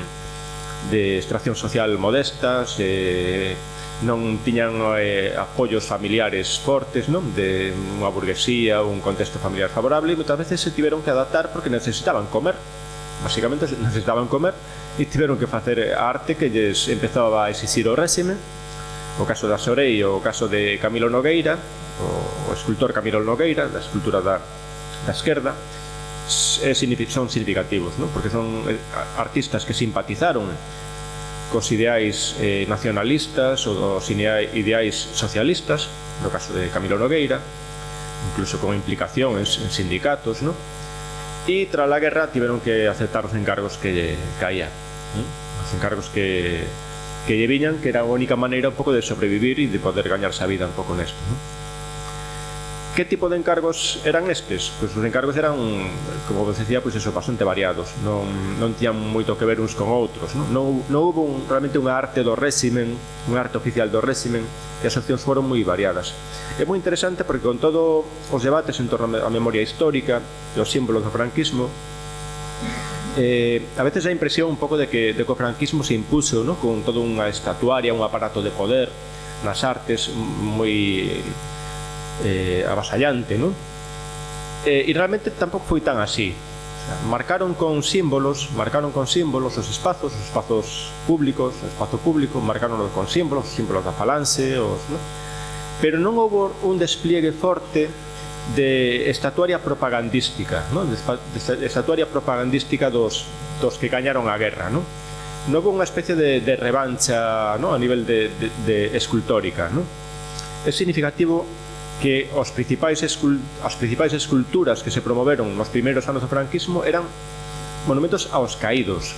de extracción social modestas eh, non tiñan eh, apoios familiares fortes, non? De unha burguesía, un contexto familiar favorable e moitas veces se tiveron que adaptar porque necesitaban comer. Basicamente necesitaban comer e tiveron que facer arte que lles empezaba a exixir o réxime. O caso da Sorei, o caso de Camilo Nogueira, o, o escultor Camilo Nogueira, da escultura da, da esquerda, son significativos, non? porque son eh, artistas que simpatizaron cos ideais eh, nacionalistas ou os ideais socialistas, no caso de Camilo Nogueira, incluso con implicación en, sindicatos, ¿no? E tras a guerra tiveron que aceptar os encargos que caía, ¿no? os encargos que, que lle que era a única maneira un pouco de sobrevivir e de poder gañarse a vida un pouco nesto. ¿no? que tipo de encargos eran estes? Pois os encargos eran, como vos decía, pois eso, bastante variados. Non, non tiñan moito que ver uns con outros. Non, non, non houve un, realmente unha arte do réximen, unha arte oficial do réximen, e as opcións foron moi variadas. É moi interesante porque con todo os debates en torno á memoria histórica e os símbolos do franquismo, eh, a veces a impresión un pouco de que, de que o franquismo se impuso ¿no? con toda unha estatuaria, un aparato de poder nas artes moi eh, avasallante, non? Eh, e realmente tampouco foi tan así. O sea, marcaron con símbolos, marcaron con símbolos os espazos, os espazos públicos, o espazo público, marcaron con símbolos, os símbolos da falanse os, non? pero non houve un despliegue forte de estatuaria propagandística, non? De, estatuaria propagandística dos, dos que gañaron a guerra, non? non houve unha especie de, de revancha ¿no? a nivel de, de, de escultórica. ¿no? É significativo que os principais as principais esculturas que se promoveron nos primeiros anos do franquismo eran monumentos aos caídos.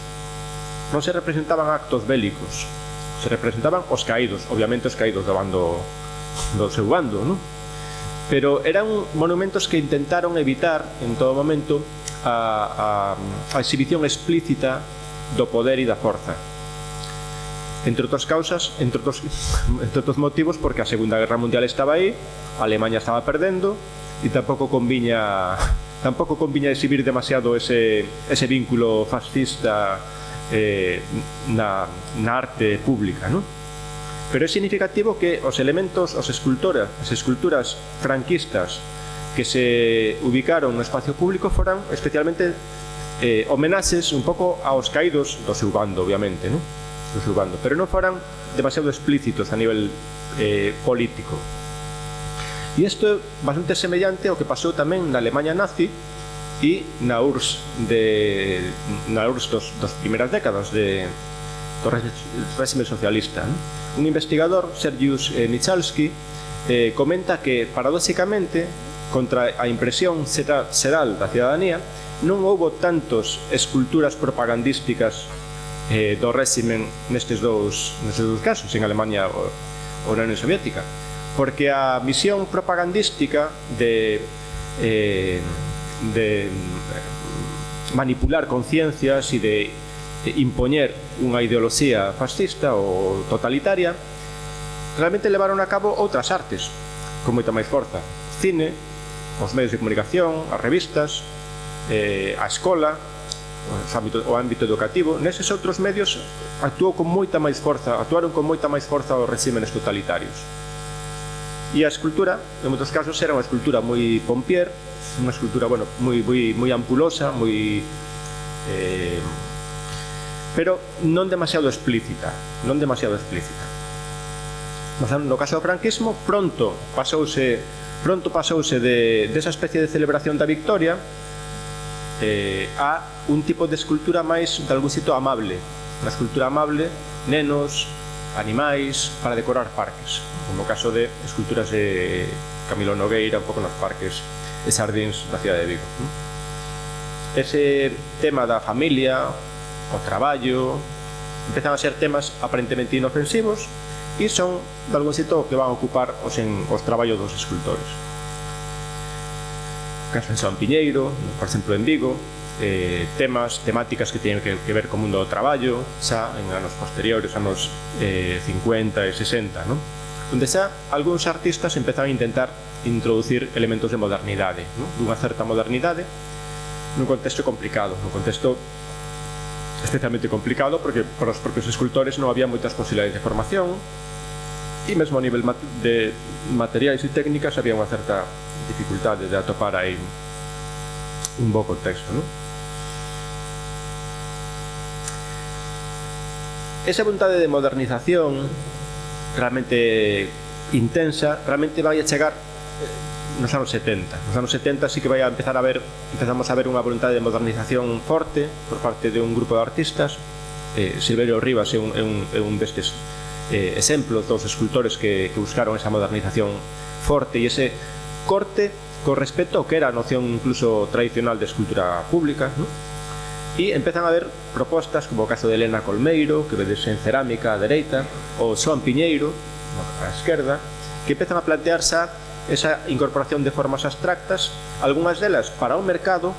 Non se representaban actos bélicos, se representaban os caídos, obviamente os caídos do bando do seu bando, non? Pero eran monumentos que intentaron evitar en todo momento a, a, a exhibición explícita do poder e da forza Entre outras causas, entre outros, entre outros motivos, porque a Segunda Guerra Mundial estaba aí, Alemanha estaba perdendo, e tampouco conviña tampouco conviña exhibir demasiado ese, ese vínculo fascista eh, na, na arte pública, non? Pero é significativo que os elementos, os escultoras, as esculturas franquistas que se ubicaron no espacio público foran especialmente eh, homenaxes un pouco aos caídos do seu bando, obviamente, non? susurrando, pero non foran demasiado explícitos a nivel eh, político. E isto é bastante semellante ao que pasou tamén na Alemanha nazi e na URSS, de, na URSS dos, dos primeiras décadas de, do régimen socialista. ¿no? Un investigador, Sergius eh, Michalski, eh, comenta que, paradóxicamente, contra a impresión xeral da cidadanía, non houbo tantos esculturas propagandísticas eh, do réximen nestes dous, nestes dous casos, en Alemania ou, ou na Unión Soviética. Porque a misión propagandística de, eh, de eh, manipular conciencias e de impoñer unha ideoloxía fascista ou totalitaria realmente levaron a cabo outras artes con moita máis forza cine, os medios de comunicación, as revistas eh, a escola ámbito, o ámbito educativo, neses outros medios actuou con moita máis forza, actuaron con moita máis forza os regímenes totalitarios. E a escultura, en moitos casos, era unha escultura moi pompier, unha escultura, bueno, moi, moi, moi ampulosa, moi... Eh, pero non demasiado explícita, non demasiado explícita. No caso do franquismo, pronto pasouse pronto pasouse de, desa especie de celebración da victoria eh, a un tipo de escultura máis de algún sitio amable, unha escultura amable, nenos, animais, para decorar parques, como o caso de esculturas de Camilo Nogueira, un pouco nos parques e sardins da cidade de Vigo. Ese tema da familia, o traballo, empezan a ser temas aparentemente inofensivos e son de algún sitio que van a ocupar os, en, os traballos dos escultores. Caso en San Piñeiro, por exemplo en Vigo, eh, temas, temáticas que teñen que, que ver co mundo do traballo xa en anos posteriores, anos eh, 50 e 60, non? Onde xa algúns artistas empezan a intentar introducir elementos de modernidade, non? dunha certa modernidade nun contexto complicado, nun contexto especialmente complicado porque para os propios escultores non había moitas posibilidades de formación e mesmo a nivel de materiais e técnicas había unha certa dificultade de atopar aí un bo contexto, non? esa vontade de modernización realmente intensa realmente vai a chegar eh, nos anos 70. Nos anos 70 sí que vai a empezar a ver, empezamos a ver unha vontade de modernización forte por parte de un grupo de artistas. Eh, Silverio Rivas é un, é un, é un destes eh, exemplos dos escultores que, que buscaron esa modernización forte e ese corte con respecto ao que era a noción incluso tradicional de escultura pública, non? E empezan a haber propostas como o caso de Elena Colmeiro, que vedes en Cerámica á dereita, ou Xoan Piñeiro, a esquerda, que empezan a plantearse esa incorporación de formas abstractas, algunhas delas para o mercado,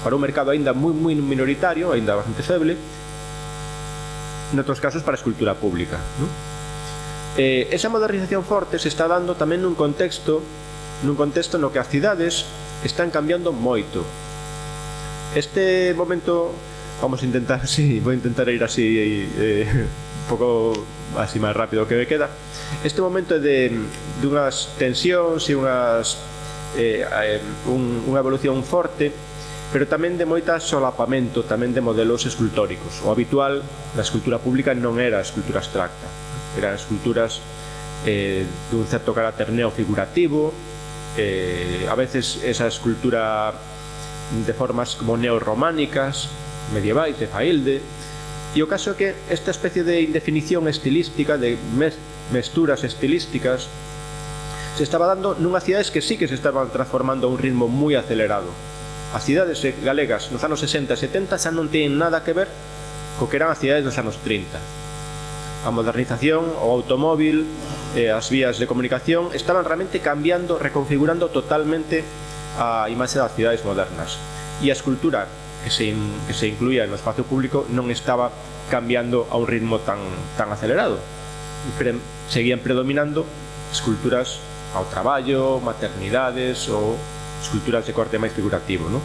para un mercado aínda moi moi minoritario, aínda bastante feble, noutros casos para a escultura pública. ¿no? Eh, esa modernización forte se está dando tamén nun contexto nun contexto no que as cidades están cambiando moito Este momento vamos a intentar, sí, voy a intentar ir así eh, un pouco así máis rápido que me queda. Este momento é de dunhas tensións e eh, unhas eh, un, unha evolución forte pero tamén de moita solapamento tamén de modelos escultóricos. O habitual na escultura pública non era a escultura abstracta, eran esculturas eh, dun certo carácter neofigurativo, eh, a veces esa escultura de formas como neorrománicas, medievais, de Failde. E o caso é que esta especie de indefinición estilística, de mesturas estilísticas, se estaba dando nunhas cidades que sí que se estaban transformando a un ritmo moi acelerado. As cidades galegas nos anos 60 e 70 xa non teñen nada que ver co que eran as cidades dos anos 30. A modernización, o automóvil, eh, as vías de comunicación estaban realmente cambiando, reconfigurando totalmente a imaxe das cidades modernas. E a escultura que se, in, que se incluía no espacio público non estaba cambiando a un ritmo tan, tan acelerado. Pre, seguían predominando esculturas ao traballo, maternidades ou esculturas de corte máis figurativo. Non?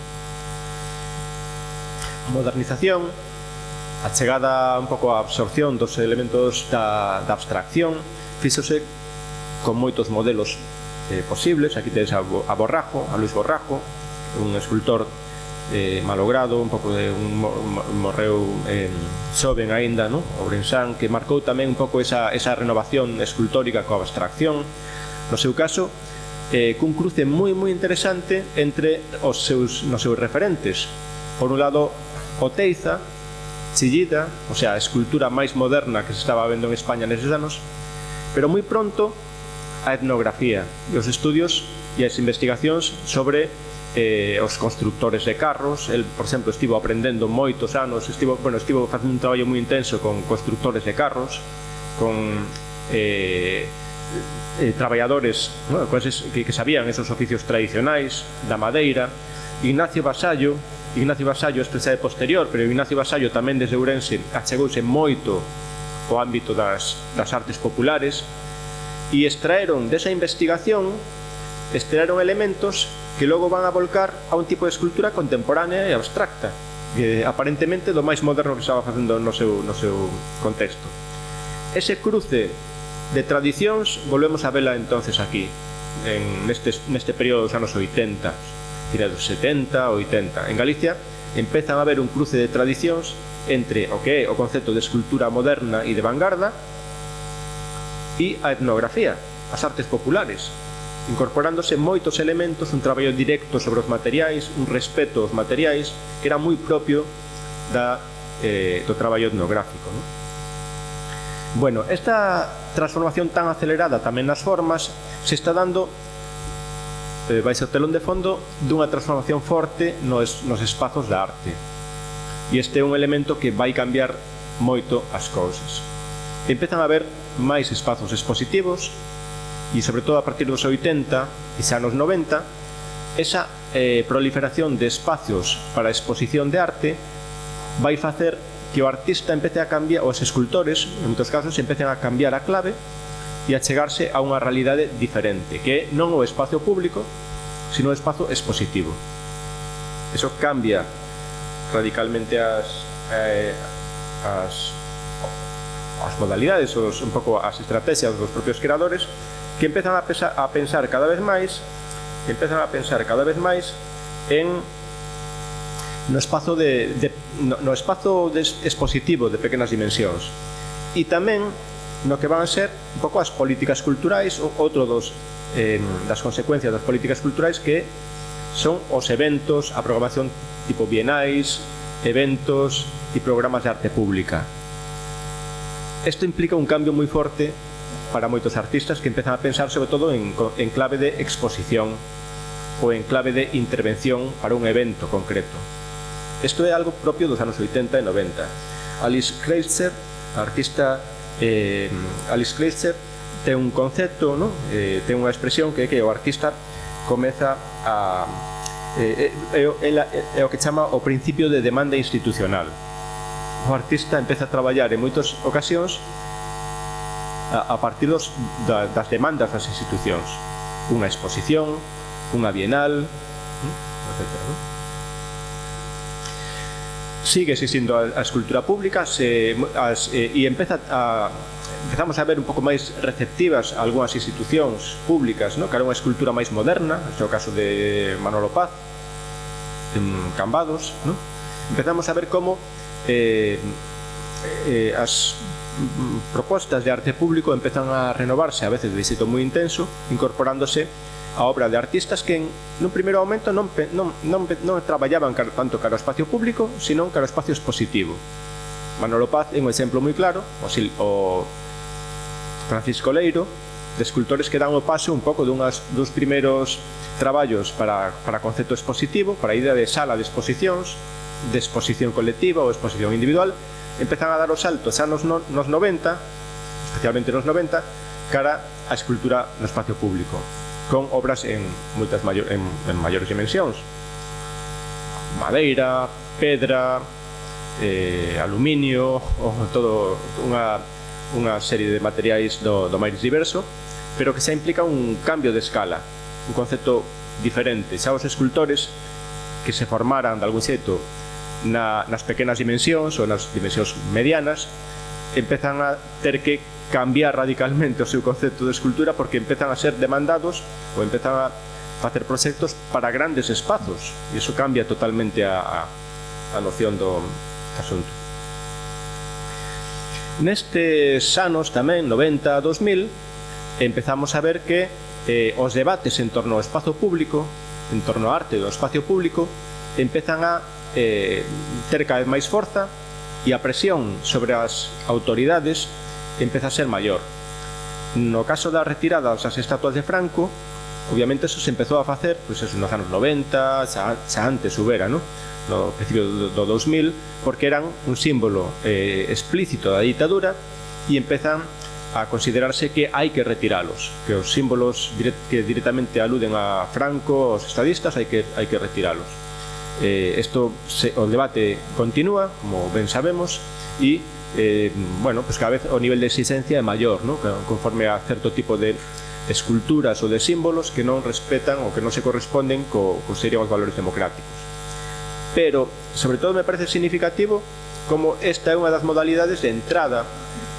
Modernización, a chegada un pouco á absorción dos elementos da, da abstracción, fíxose con moitos modelos eh, posibles. Aquí tedes a, a Borrajo, a Luis Borrajo, un escultor eh, malogrado, un pouco de un, morreu eh, xoven aínda, no? Ourensán, que marcou tamén un pouco esa, esa renovación escultórica coa abstracción. No seu caso, eh, cun cruce moi moi interesante entre os seus, nos seus referentes. Por un lado, Oteiza, Chillida, o sea, a escultura máis moderna que se estaba vendo en España neses anos, pero moi pronto a etnografía e os estudios e as investigacións sobre eh, os constructores de carros el, por exemplo, estivo aprendendo moitos anos estivo, bueno, estivo facendo un traballo moi intenso con constructores de carros con eh, eh, traballadores bueno, coises, que, que sabían esos oficios tradicionais da madeira Ignacio Basallo Ignacio Basallo é de posterior, pero Ignacio Basallo tamén desde Ourense achegouse moito o ámbito das, das artes populares e extraeron desa investigación extraeron elementos que logo van a volcar a un tipo de escultura contemporánea e abstracta que aparentemente do máis moderno que estaba facendo no seu, no seu contexto. Ese cruce de tradicións volvemos a vela entonces aquí en neste, neste período dos anos 80 tira dos 70, 80 en Galicia empezan a haber un cruce de tradicións entre o que é o concepto de escultura moderna e de vanguarda e a etnografía, as artes populares, incorporándose moitos elementos, un traballo directo sobre os materiais, un respeto aos materiais, que era moi propio da, eh, do traballo etnográfico. Non? Bueno, esta transformación tan acelerada tamén nas formas se está dando eh, vai ser telón de fondo dunha transformación forte nos, nos espazos da arte. E este é un elemento que vai cambiar moito as cousas. Empezan a ver máis espazos expositivos e sobre todo a partir dos 80 e xa nos 90 esa eh, proliferación de espacios para exposición de arte vai facer que o artista empece a cambiar, os escultores, en moitos casos, empecen a cambiar a clave e a chegarse a unha realidade diferente, que non o espacio público, sino o espazo expositivo. Eso cambia radicalmente as, eh, as as modalidades ou un pouco as estrategias dos propios creadores que empezan a, pesar, a pensar cada vez máis que empezan a pensar cada vez máis en no espazo de, de no, no espazo de expositivo de pequenas dimensións e tamén no que van a ser un pouco as políticas culturais outro dos eh, das consecuencias das políticas culturais que son os eventos, a programación tipo bienais, eventos e programas de arte pública. Isto implica un cambio moi forte para moitos artistas que empezan a pensar sobre todo en, en clave de exposición ou en clave de intervención para un evento concreto. Isto é algo propio dos anos 80 e 90. Alice Kreitzer, a artista eh, Alice Kreitzer, ten un concepto, no? Eh, ten unha expresión que é que o artista comeza a... Eh, eh é, é, é, é o que chama o principio de demanda institucional o artista empeza a traballar en moitas ocasións a, a partir dos, da, das demandas das institucións. Unha exposición, unha bienal, mm, etc. Non? Sigue existindo a, a escultura pública se, as, e, e empeza a, empezamos a ver un pouco máis receptivas algunhas institucións públicas, no? que era unha escultura máis moderna, este é o caso de Manolo Paz, en Cambados, non? empezamos a ver como eh, eh, as propostas de arte público empezan a renovarse a veces de éxito moi intenso, incorporándose a obra de artistas que en, nun primeiro momento non, non, non, non traballaban tanto cara ao espacio público, sino cara ao espacio expositivo. Manolo Paz é un exemplo moi claro, o, Sil, o Francisco Leiro, de escultores que dan o paso un pouco dunhas, dos primeiros traballos para, para concepto expositivo, para a idea de sala de exposicións, de exposición colectiva ou exposición individual, empezan a dar o salto xa nos, no, nos 90, especialmente nos 90, cara a escultura no espacio público, con obras en moitas maior, en, en maiores dimensións. Madeira, pedra, eh, aluminio, todo unha, unha serie de materiais do, do máis diverso, pero que xa implica un cambio de escala, un concepto diferente. Xa os escultores que se formaran de algún xeito na, nas pequenas dimensións ou nas dimensións medianas empezan a ter que cambiar radicalmente o seu concepto de escultura porque empezan a ser demandados ou empezan a facer proxectos para grandes espazos. E iso cambia totalmente a, a, a noción do asunto. Nestes anos tamén, 90 a 2000 empezamos a ver que eh, os debates en torno ao espazo público en torno ao arte do espacio público empezan a eh, ter cada vez máis forza e a presión sobre as autoridades empeza a ser maior. No caso da retirada das estatuas de Franco, obviamente eso se empezou a facer pois, pues, nos anos 90, xa, xa antes hubera, no? no principio do, do 2000, porque eran un símbolo eh, explícito da ditadura e empezan a considerarse que hai que retiralos, que os símbolos direct, que directamente aluden a Franco, os estadistas, hai que, hai que retiralos. Eh, esto se, o debate continúa, como ben sabemos, e eh, bueno, pues cada vez o nivel de exigencia é maior, ¿no? conforme a certo tipo de esculturas ou de símbolos que non respetan ou que non se corresponden co, co serían os valores democráticos. Pero, sobre todo, me parece significativo como esta é unha das modalidades de entrada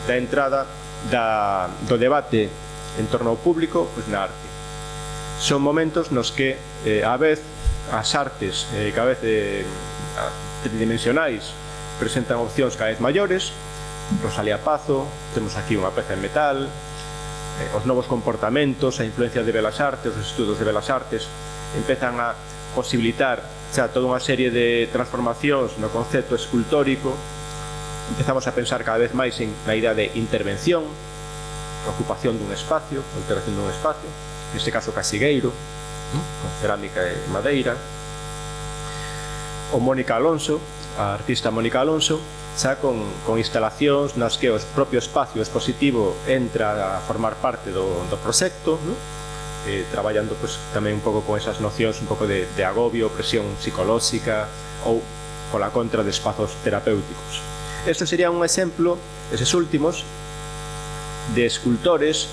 da entrada da, do debate en torno ao público pues, na arte. Son momentos nos que, eh, a vez, as artes eh, cada vez eh, tridimensionais presentan opcións cada vez maiores. Rosalía Pazo, temos aquí unha peza en metal eh, os novos comportamentos, a influencia de Belas Artes os estudos de Belas Artes empezan a posibilitar xa toda unha serie de transformacións no concepto escultórico. Empezamos a pensar cada vez máis en na idea de intervención ocupación dun espacio, alteración dun espacio neste caso casigueiro con cerámica e madeira. O Mónica Alonso, a artista Mónica Alonso, xa con, con instalacións nas que o propio espacio expositivo entra a formar parte do, do proxecto, non? eh, traballando pues, tamén un pouco con esas nocións un pouco de, de agobio, presión psicolóxica ou pola contra de espazos terapéuticos. Este sería un exemplo, eses últimos, de escultores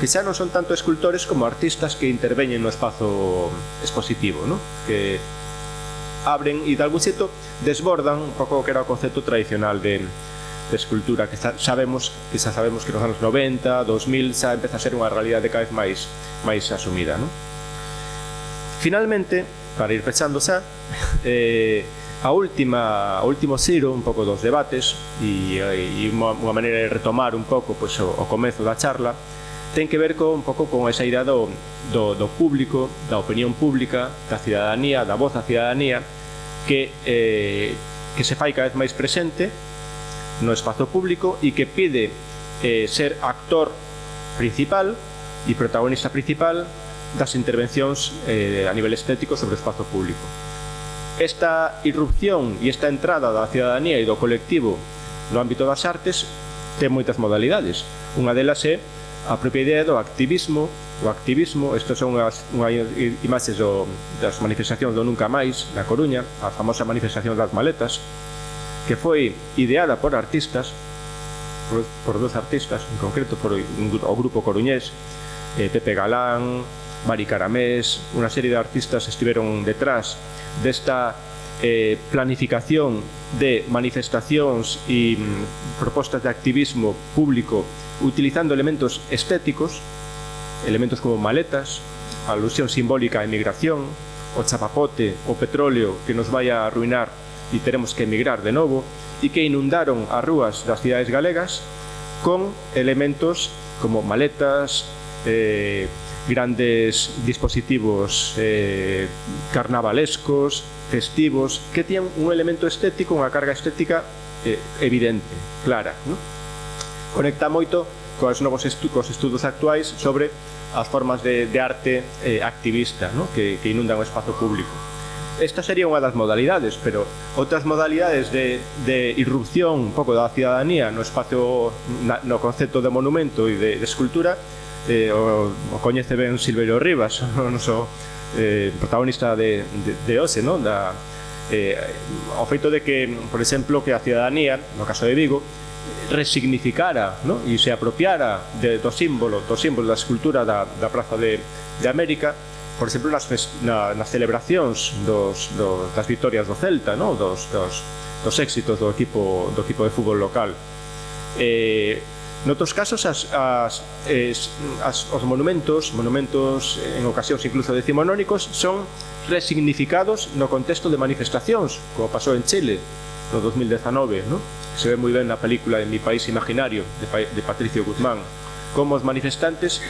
que xa non son tanto escultores como artistas que interveñen no espazo expositivo, ¿no? que abren e de algún xeito desbordan un pouco que era o concepto tradicional de, de escultura que xa, sabemos que xa sabemos que nos anos 90, 2000 xa empeza a ser unha realidade cada vez máis máis asumida, ¿no? Finalmente, para ir pechando xa, eh, a última, o último xiro un pouco dos debates e, e unha, unha maneira de retomar un pouco pois, o, o comezo da charla ten que ver con, un pouco con esa idea do, do, do público, da opinión pública, da cidadanía, da voz da cidadanía, que, eh, que se fai cada vez máis presente no espazo público e que pide eh, ser actor principal e protagonista principal das intervencións eh, a nivel estético sobre o espazo público. Esta irrupción e esta entrada da cidadanía e do colectivo no ámbito das artes ten moitas modalidades. Unha delas é a propia idea do activismo, o activismo, isto son unhas, unhas imaxes do, das manifestacións do Nunca Máis, na Coruña, a famosa manifestación das maletas, que foi ideada por artistas, por, por dos artistas, en concreto por o grupo coruñés, eh, Pepe Galán, Mari Caramés, unha serie de artistas estiveron detrás desta eh, planificación de manifestacións e mm, propostas de activismo público utilizando elementos estéticos, elementos como maletas, alusión simbólica a emigración, o chapapote, o petróleo que nos vai a arruinar e teremos que emigrar de novo, e que inundaron as rúas das cidades galegas con elementos como maletas, eh, grandes dispositivos eh, carnavalescos, festivos, que tían un elemento estético, unha carga estética eh, evidente, clara. ¿no? Conecta moito cos novos estu cos estudos actuais sobre as formas de, de arte eh, activista ¿no? Que, que inundan o espazo público. Esta sería unha das modalidades, pero outras modalidades de, de irrupción un pouco da cidadanía no espacio, na, no concepto de monumento e de, de escultura, eh, o, o coñece ben Silverio Rivas, o noso eh, protagonista de, de, de hoxe, ¿no? Da, eh, o feito de que, por exemplo, que a ciudadanía, no caso de Vigo, resignificara ¿no? e se apropiara de, do símbolo, do símbolo da escultura da, da Praza de, de América, por exemplo, nas, na, nas celebracións dos, dos, das victorias do Celta, ¿no? dos, dos, dos éxitos do equipo, do equipo de fútbol local. Eh, Noutros casos, as, as, es, as, os monumentos, monumentos en ocasións incluso decimonónicos, son resignificados no contexto de manifestacións, como pasou en Chile no 2019, ¿no? se ve moi ben na película En mi país imaginario, de, de Patricio Guzmán, como os manifestantes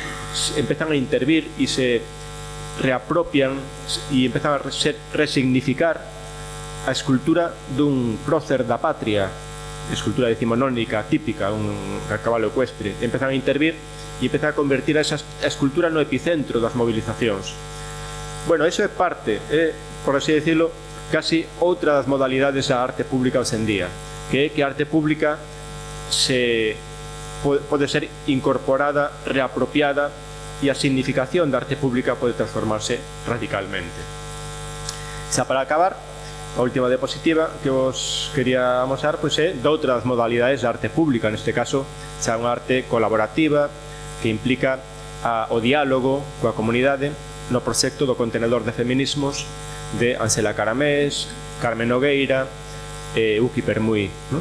empezan a intervir e se reapropian e empezan a resignificar a escultura dun prócer da patria, escultura decimonónica típica, un cabalo ecuestre, empezan a intervir e empezan a convertir a, esas, escultura no epicentro das mobilizacións. Bueno, eso é parte, é, por así decirlo, casi outra das modalidades da arte pública hoxendía, que é que a arte pública se pode ser incorporada, reapropiada e a significación da arte pública pode transformarse radicalmente. Xa para acabar, a última diapositiva que vos quería mostrar pois é doutras modalidades de arte pública, neste caso xa unha arte colaborativa que implica a, o diálogo coa comunidade no proxecto do contenedor de feminismos de Ansela Caramés, Carmen Nogueira e Uki Permui. No?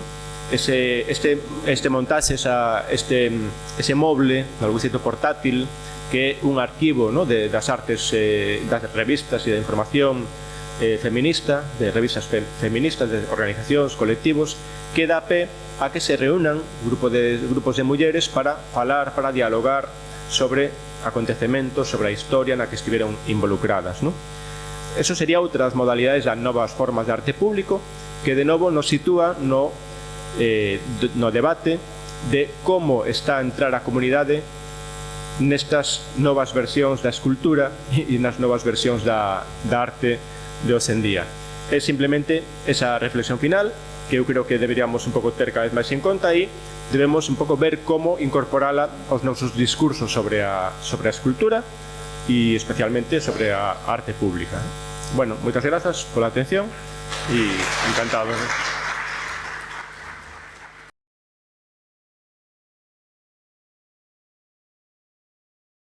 Ese, este, este montaxe, esa, este, ese moble, algún sitio portátil, que é un arquivo no? de, das artes, eh, das revistas e da información eh, feminista, de revistas fe, feministas, de organizacións, colectivos, que dá pé a que se reúnan grupo de, grupos de mulleres para falar, para dialogar sobre acontecementos, sobre a historia na que estiveron involucradas. ¿no? Eso sería outras modalidades das novas formas de arte público que de novo nos sitúa no, eh, no debate de como está a entrar a comunidade nestas novas versións da escultura e nas novas versións da, da arte de hoxe en día. É simplemente esa reflexión final que eu creo que deberíamos un pouco ter cada vez máis en conta e debemos un pouco ver como incorporala aos nosos discursos sobre a, sobre a escultura e especialmente sobre a arte pública. Bueno, moitas grazas pola atención e encantado.